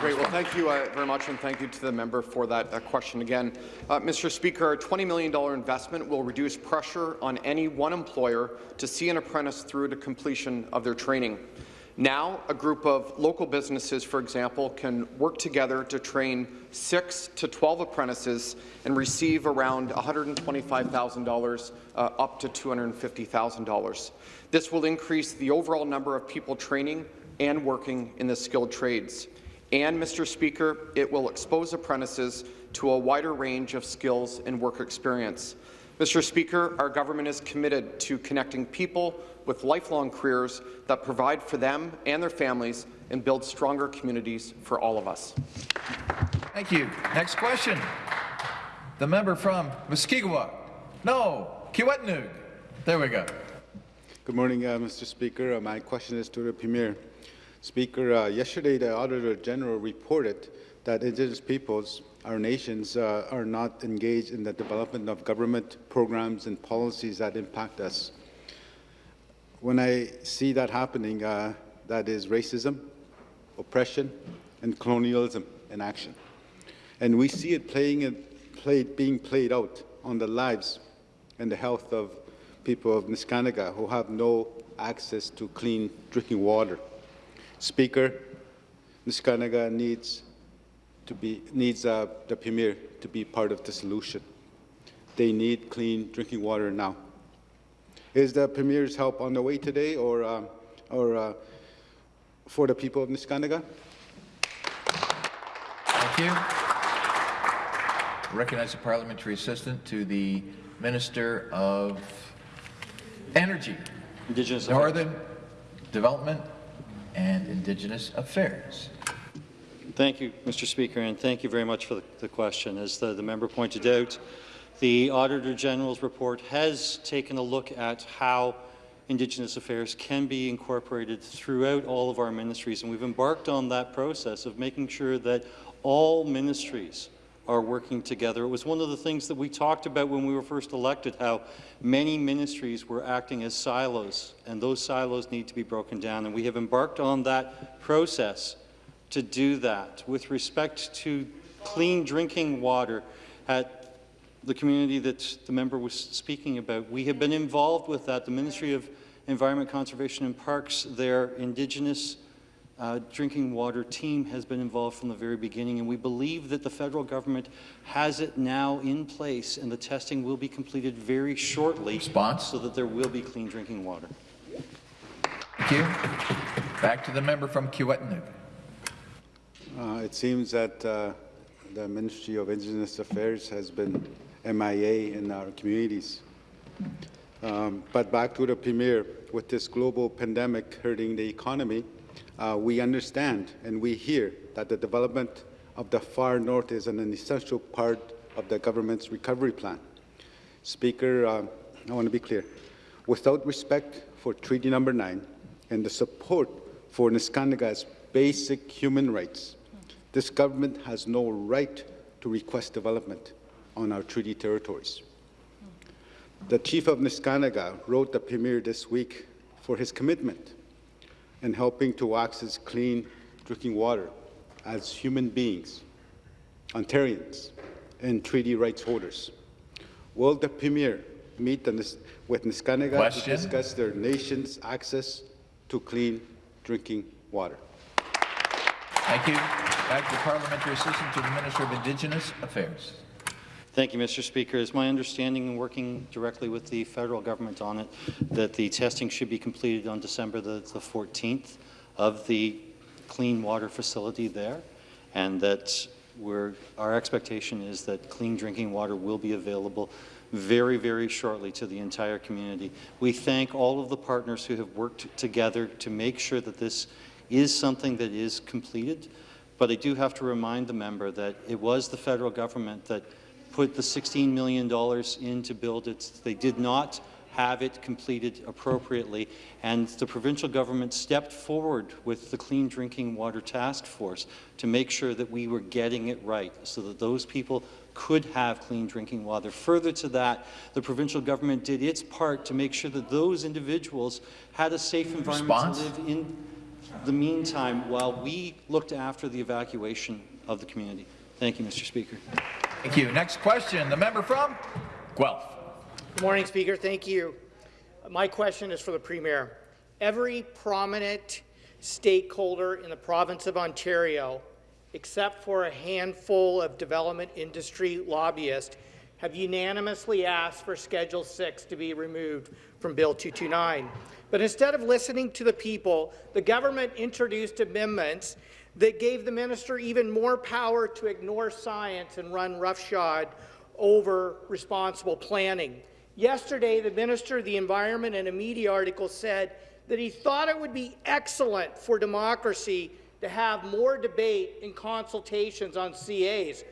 Great. Well, thank you uh, very much, and thank you to the member for that uh, question again. Uh, Mr. Speaker, a $20 million investment will reduce pressure on any one employer to see an apprentice through to completion of their training. Now, a group of local businesses, for example, can work together to train 6 to 12 apprentices and receive around $125,000 uh, up to $250,000. This will increase the overall number of people training and working in the skilled trades. And, Mr. Speaker, it will expose apprentices to a wider range of skills and work experience. Mr. Speaker, our government is committed to connecting people with lifelong careers that provide for them and their families and build stronger communities for all of us. Thank you. Next question. The member from Mushkegowuk. No, Kiiwetinoong. There we go. Good morning, uh, Mr. Speaker. Uh, my question is to the Premier. Speaker, uh, yesterday the Auditor General reported that Indigenous peoples our nations uh, are not engaged in the development of government programs and policies that impact us. When I see that happening, uh, that is racism, oppression, and colonialism in action. And we see it playing played, being played out on the lives and the health of people of Neskantaga who have no access to clean drinking water. Speaker, Neskantaga needs to be needs uh, the Premier to be part of the solution. They need clean drinking water now. Is the Premier's help on the way today or, uh, or uh, for the people of Neskantaga? Thank you. Recognize the parliamentary assistant to the Minister of Energy, Indigenous Northern Development and Indigenous Affairs. Thank you, Mr. Speaker, and thank you very much for the, the question. As the, the member pointed out, the Auditor General's report has taken a look at how Indigenous affairs can be incorporated throughout all of our ministries, and we've embarked on that process of making sure that all ministries are working together. It was one of the things that we talked about when we were first elected, how many ministries were acting as silos, and those silos need to be broken down, and we have embarked on that process to do that. With respect to clean drinking water at the community that the member was speaking about, we have been involved with that. The Ministry of Environment, Conservation and Parks, their Indigenous uh, drinking water team has been involved from the very beginning, and we believe that the federal government has it now in place, and the testing will be completed very shortly Response? so that there will be clean drinking water. Thank you. Back to the member from Kiiwetinoong. Uh, it seems that uh, the Ministry of Indigenous Affairs has been MIA in our communities. Um, but back to the Premier, with this global pandemic hurting the economy, uh, we understand and we hear that the development of the far north is an essential part of the government's recovery plan. Speaker, uh, I want to be clear. Without respect for Treaty Number 9 and the support for Neskantaga's basic human rights, this government has no right to request development on our treaty territories. The Chief of Neskantaga wrote the Premier this week for his commitment in helping to access clean drinking water as human beings, Ontarians, and treaty rights holders. Will the Premier meet the with Neskantaga Question. to discuss their nation's access to clean drinking water? Thank you. Back to Parliamentary Assistant to the Minister of Indigenous Affairs. Thank you, Mr. Speaker. It's my understanding, and working directly with the federal government on it, that the testing should be completed on December the, the 14th of the clean water facility there, and that our expectation is that clean drinking water will be available very, very shortly to the entire community. We thank all of the partners who have worked together to make sure that this is something that is completed, but I do have to remind the member that it was the federal government that put the $16 million in to build it. They did not have it completed appropriately, and the provincial government stepped forward with the Clean Drinking Water Task Force to make sure that we were getting it right so that those people could have clean drinking water. Further to that, the provincial government did its part to make sure that those individuals had a safe environment Response? to live in the meantime while we looked after the evacuation of the community. Thank you, Mr. Speaker. Thank you. Next question, the member from Guelph. Good morning, Speaker. Thank you. My question is for the Premier. Every prominent stakeholder in the province of Ontario, except for a handful of development industry lobbyists, have unanimously asked for Schedule 6 to be removed from Bill 229. But instead of listening to the people, the government introduced amendments that gave the minister even more power to ignore science and run roughshod over responsible planning. Yesterday, the Minister of the Environment in a media article said that he thought it would be excellent for democracy to have more debate and consultations on CAs.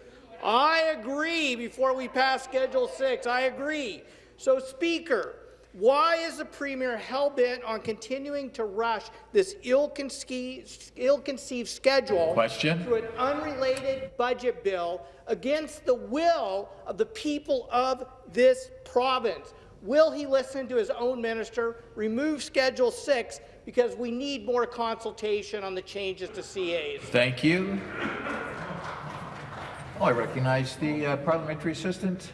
I agree before we pass Schedule 6. I agree. So, Speaker, Why is the Premier hell-bent on continuing to rush this ill-conceived ill schedule Question. to an unrelated budget bill against the will of the people of this province? Will he listen to his own minister, remove Schedule 6, because we need more consultation on the changes to CAs? Thank you. I recognize the uh, parliamentary assistant.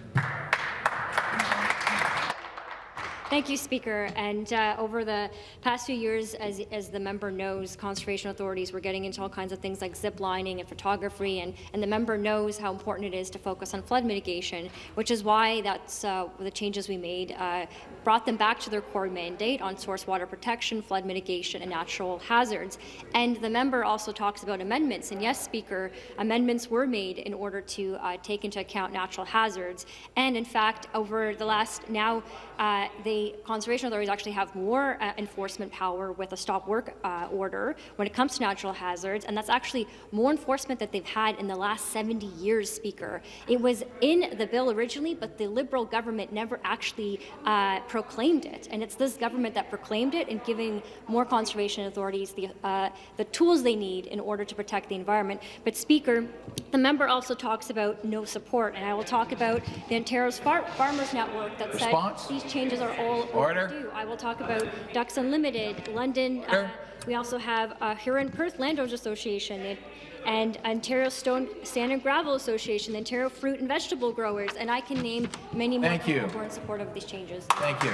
Thank you, Speaker. And uh, over the past few years, as, as the member knows, conservation authorities were getting into all kinds of things like zip lining and photography, and, and the member knows how important it is to focus on flood mitigation, which is why that's uh, the changes we made uh, brought them back to their core mandate on source water protection, flood mitigation, and natural hazards. And the member also talks about amendments. And yes, Speaker, amendments were made in order to uh, take into account natural hazards. And in fact, over the last now, uh, the conservation authorities actually have more uh, enforcement power with a stop work uh, order when it comes to natural hazards, and that's actually more enforcement that they've had in the last 70 years, Speaker. It was in the bill originally, but the Liberal government never actually uh, proclaimed it, and it's this government that proclaimed it and giving more conservation authorities the, uh, the tools they need in order to protect the environment. But Speaker, the member also talks about no support, and I will talk about the Ontario's Far Farmers Network that Response? said these changes are all Order. overdue. I will talk about Ducks Unlimited, London. Uh, we also have uh, Huron Perth Landowners Association. It, and Ontario Stone Sand and Gravel Association, the Ontario Fruit and Vegetable Growers, and I can name many more Thank people you. who are in support of these changes. Thank you.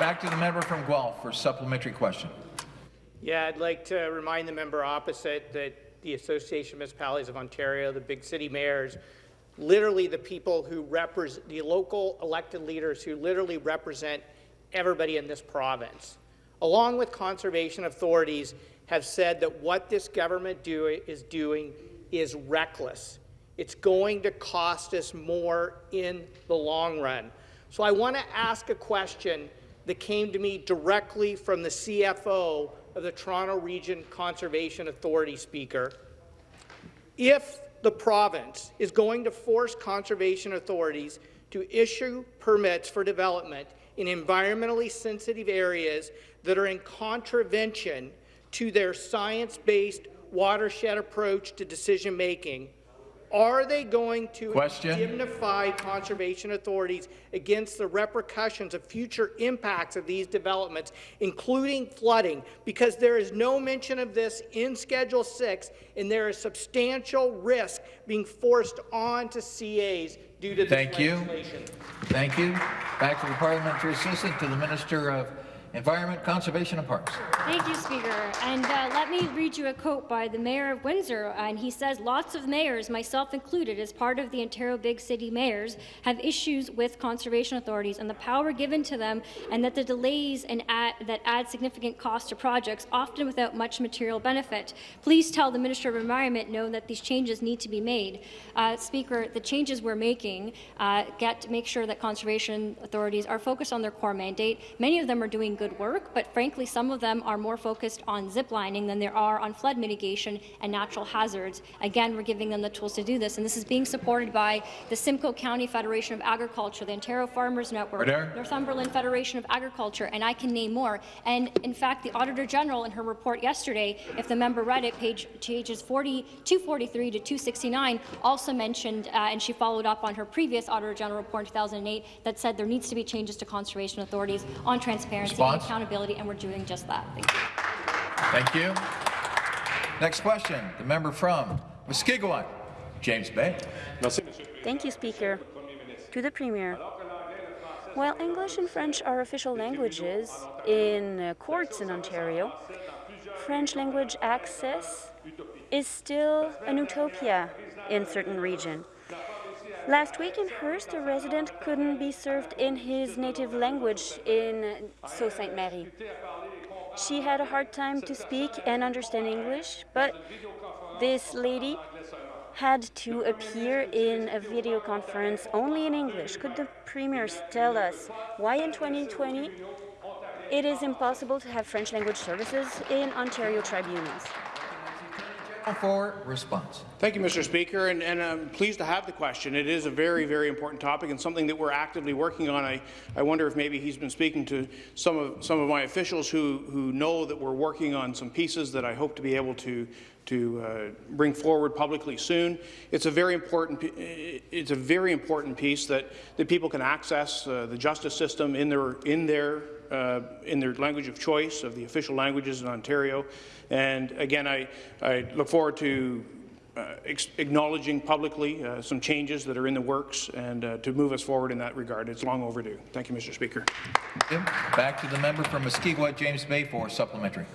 Back to the member from Guelph for supplementary question. Yeah, I'd like to remind the member opposite that the Association of Municipalities of Ontario, the big city mayors, literally the people who represent, the local elected leaders who literally represent everybody in this province, along with conservation authorities, have said that what this government do, is doing is reckless. It's going to cost us more in the long run. So I want to ask a question that came to me directly from the CFO of the Toronto Region Conservation Authority Speaker. If the province is going to force conservation authorities to issue permits for development in environmentally sensitive areas that are in contravention to their science-based watershed approach to decision-making, are they going to Question. indemnify conservation authorities against the repercussions of future impacts of these developments, including flooding? Because there is no mention of this in Schedule 6, and there is substantial risk being forced onto CAs due to this Thank you. legislation. Thank you. Back to the parliamentary assistant to the Minister of Environment, Conservation and Parks. Thank you, Speaker. And uh, let me read you a quote by the Mayor of Windsor. And he says, lots of mayors, myself included, as part of the Ontario Big City Mayors, have issues with conservation authorities and the power given to them, and that the delays and add, that add significant cost to projects, often without much material benefit. Please tell the Minister of Environment know that these changes need to be made. Uh, Speaker, the changes we're making uh, get to make sure that conservation authorities are focused on their core mandate. Many of them are doing good work, but frankly, some of them are more focused on zip lining than there are on flood mitigation and natural hazards. Again, we're giving them the tools to do this, and this is being supported by the Simcoe County Federation of Agriculture, the Ontario Farmers Network, Order. Northumberland Federation of Agriculture, and I can name more. And in fact, the Auditor General in her report yesterday, if the member read it, page, pages 40, 243 to 269, also mentioned, uh, and she followed up on her previous Auditor General report in 2008, that said there needs to be changes to conservation authorities on transparency Response? and accountability, and we're doing just that. Thank you. Thank you. Next question, the member from Mushkegowuk, James Bay. Thank you, Speaker. To the Premier. While English and French are official languages in uh, courts in Ontario, French language access is still an utopia in certain regions. Last week in Hearst, a resident couldn't be served in his native language in Sault Ste. Marie. She had a hard time to speak and understand English, but this lady had to appear in a video conference only in English. Could the Premier tell us why in 2020 it is impossible to have French language services in Ontario tribunals? For response. Thank you, Mr. Speaker, and, and, I'm pleased to have the question. It is a very, very important topic and something that we're actively working on. I, I wonder if maybe he's been speaking to some of some of my officials who who know that we're working on some pieces that I hope to be able to to uh, bring forward publicly soon. It's a very important it's a very important piece that that people can access uh, the justice system in their in their uh, in their language of choice of the official languages in Ontario. And again, I, I look forward to uh, acknowledging publicly uh, some changes that are in the works and uh, to move us forward in that regard. It's long overdue. Thank you, Mr. Speaker. Back to the member from Mushkegowuk, James Bay for supplementary.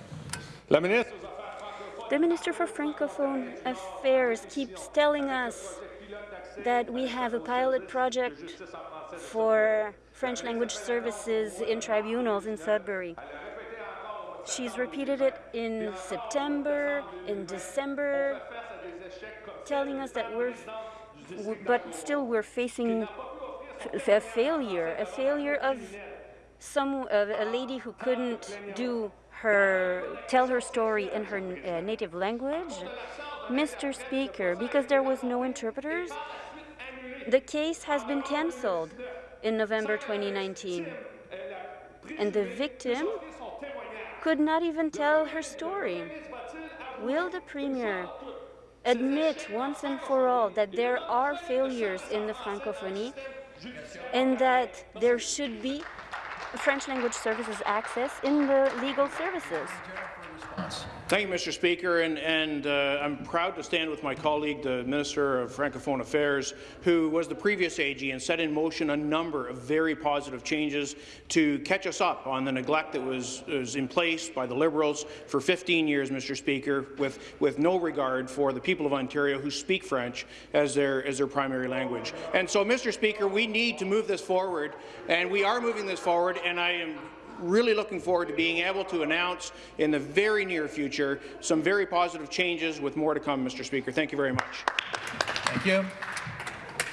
The Minister for Francophone Affairs keeps telling us that we have a pilot project for French language services in tribunals in Sudbury. She's repeated it in September, in December, telling us that we're, but still we're facing a failure, a failure of some a lady who couldn't do her tell her story in her uh, native language. Mr. Speaker, because there was no interpreters, the case has been cancelled in November 2019. And the victim could not even tell her story. Will the Premier admit once and for all that there are failures in the Francophonie and that there should be French language services access in the legal services? Thank you, Mr. Speaker, and, and uh, I'm proud to stand with my colleague, the Minister of Francophone Affairs, who was the previous AG and set in motion a number of very positive changes to catch us up on the neglect that was, was in place by the Liberals for 15 years, Mr. Speaker, with, with no regard for the people of Ontario who speak French as their, as their primary language. And so, Mr. Speaker, we need to move this forward, and we are moving this forward, and I am really looking forward to being able to announce in the very near future some very positive changes with more to come, Mr. Speaker. Thank you very much. Thank you.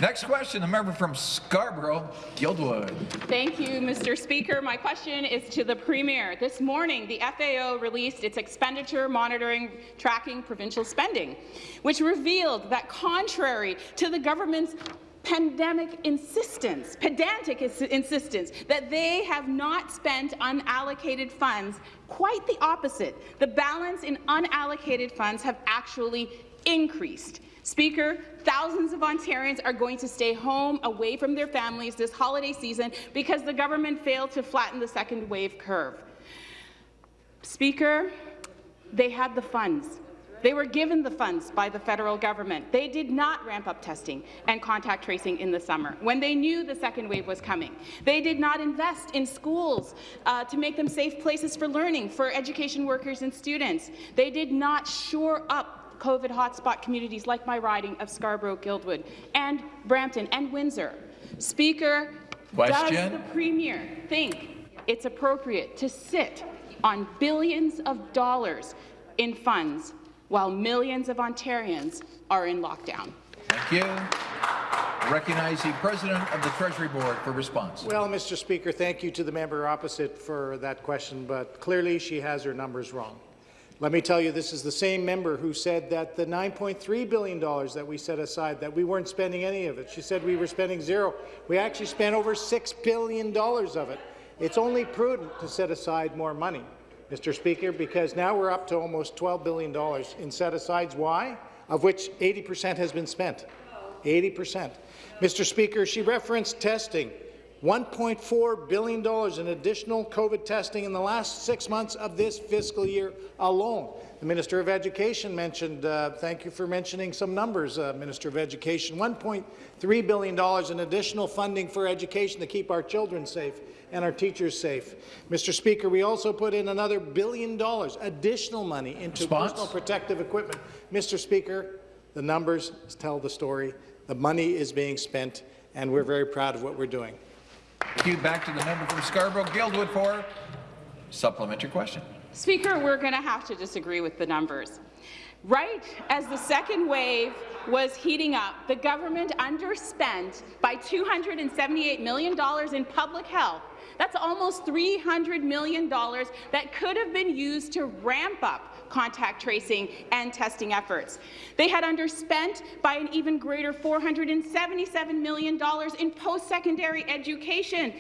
Next question, the member from Scarborough, Guildwood. Thank you, Mr. Speaker. My question is to the Premier. This morning, the FAO released its expenditure monitoring tracking provincial spending, which revealed that contrary to the government's pandemic insistence, pedantic insistence, that they have not spent unallocated funds. Quite the opposite. The balance in unallocated funds have actually increased. Speaker, thousands of Ontarians are going to stay home away from their families this holiday season because the government failed to flatten the second wave curve. Speaker, they had the funds. They were given the funds by the federal government. They did not ramp up testing and contact tracing in the summer when they knew the second wave was coming. They did not invest in schools uh, to make them safe places for learning for education workers and students. They did not shore up COVID hotspot communities like my riding of Scarborough, Guildwood, and Brampton and Windsor. Speaker, Question? does the Premier think it's appropriate to sit on billions of dollars in funds while millions of Ontarians are in lockdown. Thank you. recognize the President of the Treasury Board for response. Well, Mr. Speaker, thank you to the member opposite for that question, but clearly she has her numbers wrong. Let me tell you, this is the same member who said that the $9.3 billion that we set aside, that we weren't spending any of it. She said we were spending zero. We actually spent over $6 billion of it. It's only prudent to set aside more money. Mr. Speaker, because now we're up to almost $12 billion in set-asides. Why? Of which 80% has been spent. 80%. Mr. Speaker, she referenced testing. $1.4 billion in additional COVID testing in the last six months of this fiscal year alone. The Minister of Education mentioned, uh, thank you for mentioning some numbers, uh, Minister of Education, $1.3 billion in additional funding for education to keep our children safe and our teachers safe. Mr. Speaker, we also put in another billion dollars, additional money, into Response? personal protective equipment. Mr. Speaker, the numbers tell the story. The money is being spent, and we're very proud of what we're doing. You. Back to the member from Scarborough, Guildwood, for supplementary question. Speaker, we're going to have to disagree with the numbers. Right as the second wave was heating up, the government underspent by $278 million in public health that's almost $300 million that could have been used to ramp up contact tracing and testing efforts. They had underspent by an even greater $477 million in post-secondary education.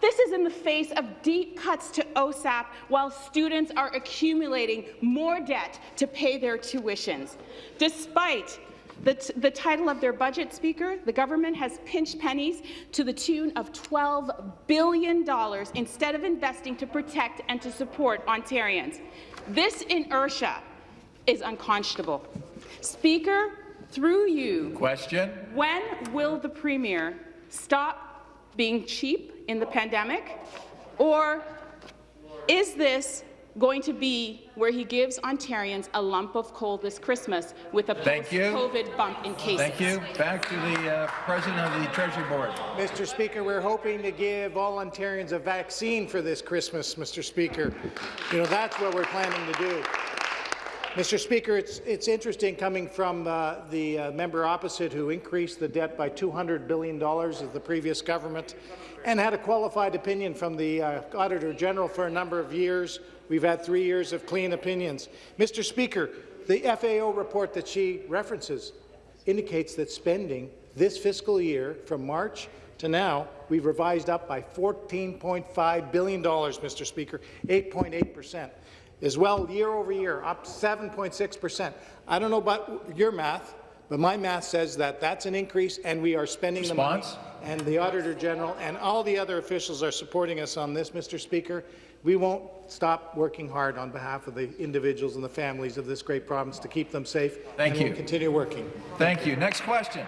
This is in the face of deep cuts to OSAP while students are accumulating more debt to pay their tuitions. Despite the, the, title of their budget, Speaker, the government has pinched pennies to the tune of $12 billion instead of investing to protect and to support Ontarians. This inertia is unconscionable. Speaker, through you, question. When will the Premier stop being cheap in the pandemic? Or is this going to be where he gives Ontarians a lump of coal this Christmas with a post-COVID bump in cases. Thank you. Back to the uh, President of the Treasury Board. Mr. Speaker, we're hoping to give all Ontarians a vaccine for this Christmas, Mr. Speaker. You know, that's what we're planning to do. Mr. Speaker, it's, it's interesting coming from uh, the uh, member opposite who increased the debt by $200 billion of the previous government and had a qualified opinion from the uh, Auditor General for a number of years. We've had three years of clean opinions. Mr. Speaker, the FAO report that she references indicates that spending this fiscal year from March to now, we've revised up by $14.5 billion, Mr. Speaker, 8.8 percent. As well, year over year, up 7.6 percent. I don't know about your math, but my math says that that's an increase, and we are spending Response? the money. And the Auditor General and all the other officials are supporting us on this, Mr. Speaker. We won't stop working hard on behalf of the individuals and the families of this great province to keep them safe. Thank and you. We'll continue working. Thank you. Next question.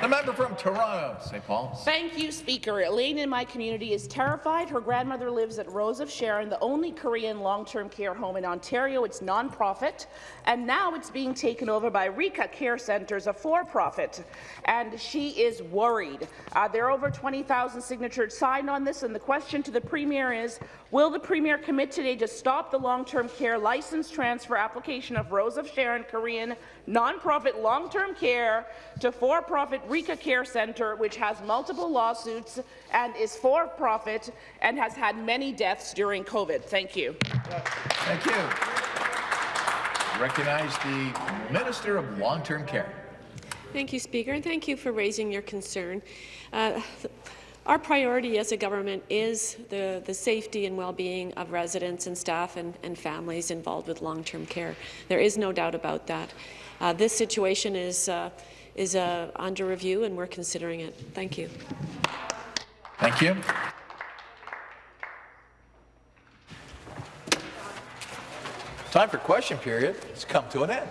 The member from Toronto, St. Paul. Thank you, Speaker. Elaine in my community is terrified. Her grandmother lives at Rose of Sharon, the only Korean long-term care home in Ontario. It's non-profit, and now it's being taken over by Rykka Care Centres, a for-profit. And she is worried. Uh, there are over 20,000 signatures signed on this, and the question to the Premier is, will the Premier commit today to stop the long-term care license transfer application of Rose of Sharon Korean non-profit long-term care to for-profit Rykka Care Centre, which has multiple lawsuits and is for-profit and has had many deaths during COVID. Thank you. Thank you. Recognize the Minister of Long-Term Care. Thank you, Speaker, and thank you for raising your concern. Uh, our priority as a government is the, the safety and well-being of residents and staff and, and families involved with long-term care. There is no doubt about that. Uh, this situation is, uh, is uh, under review, and we're considering it. Thank you. Thank you. Time for question period has come to an end.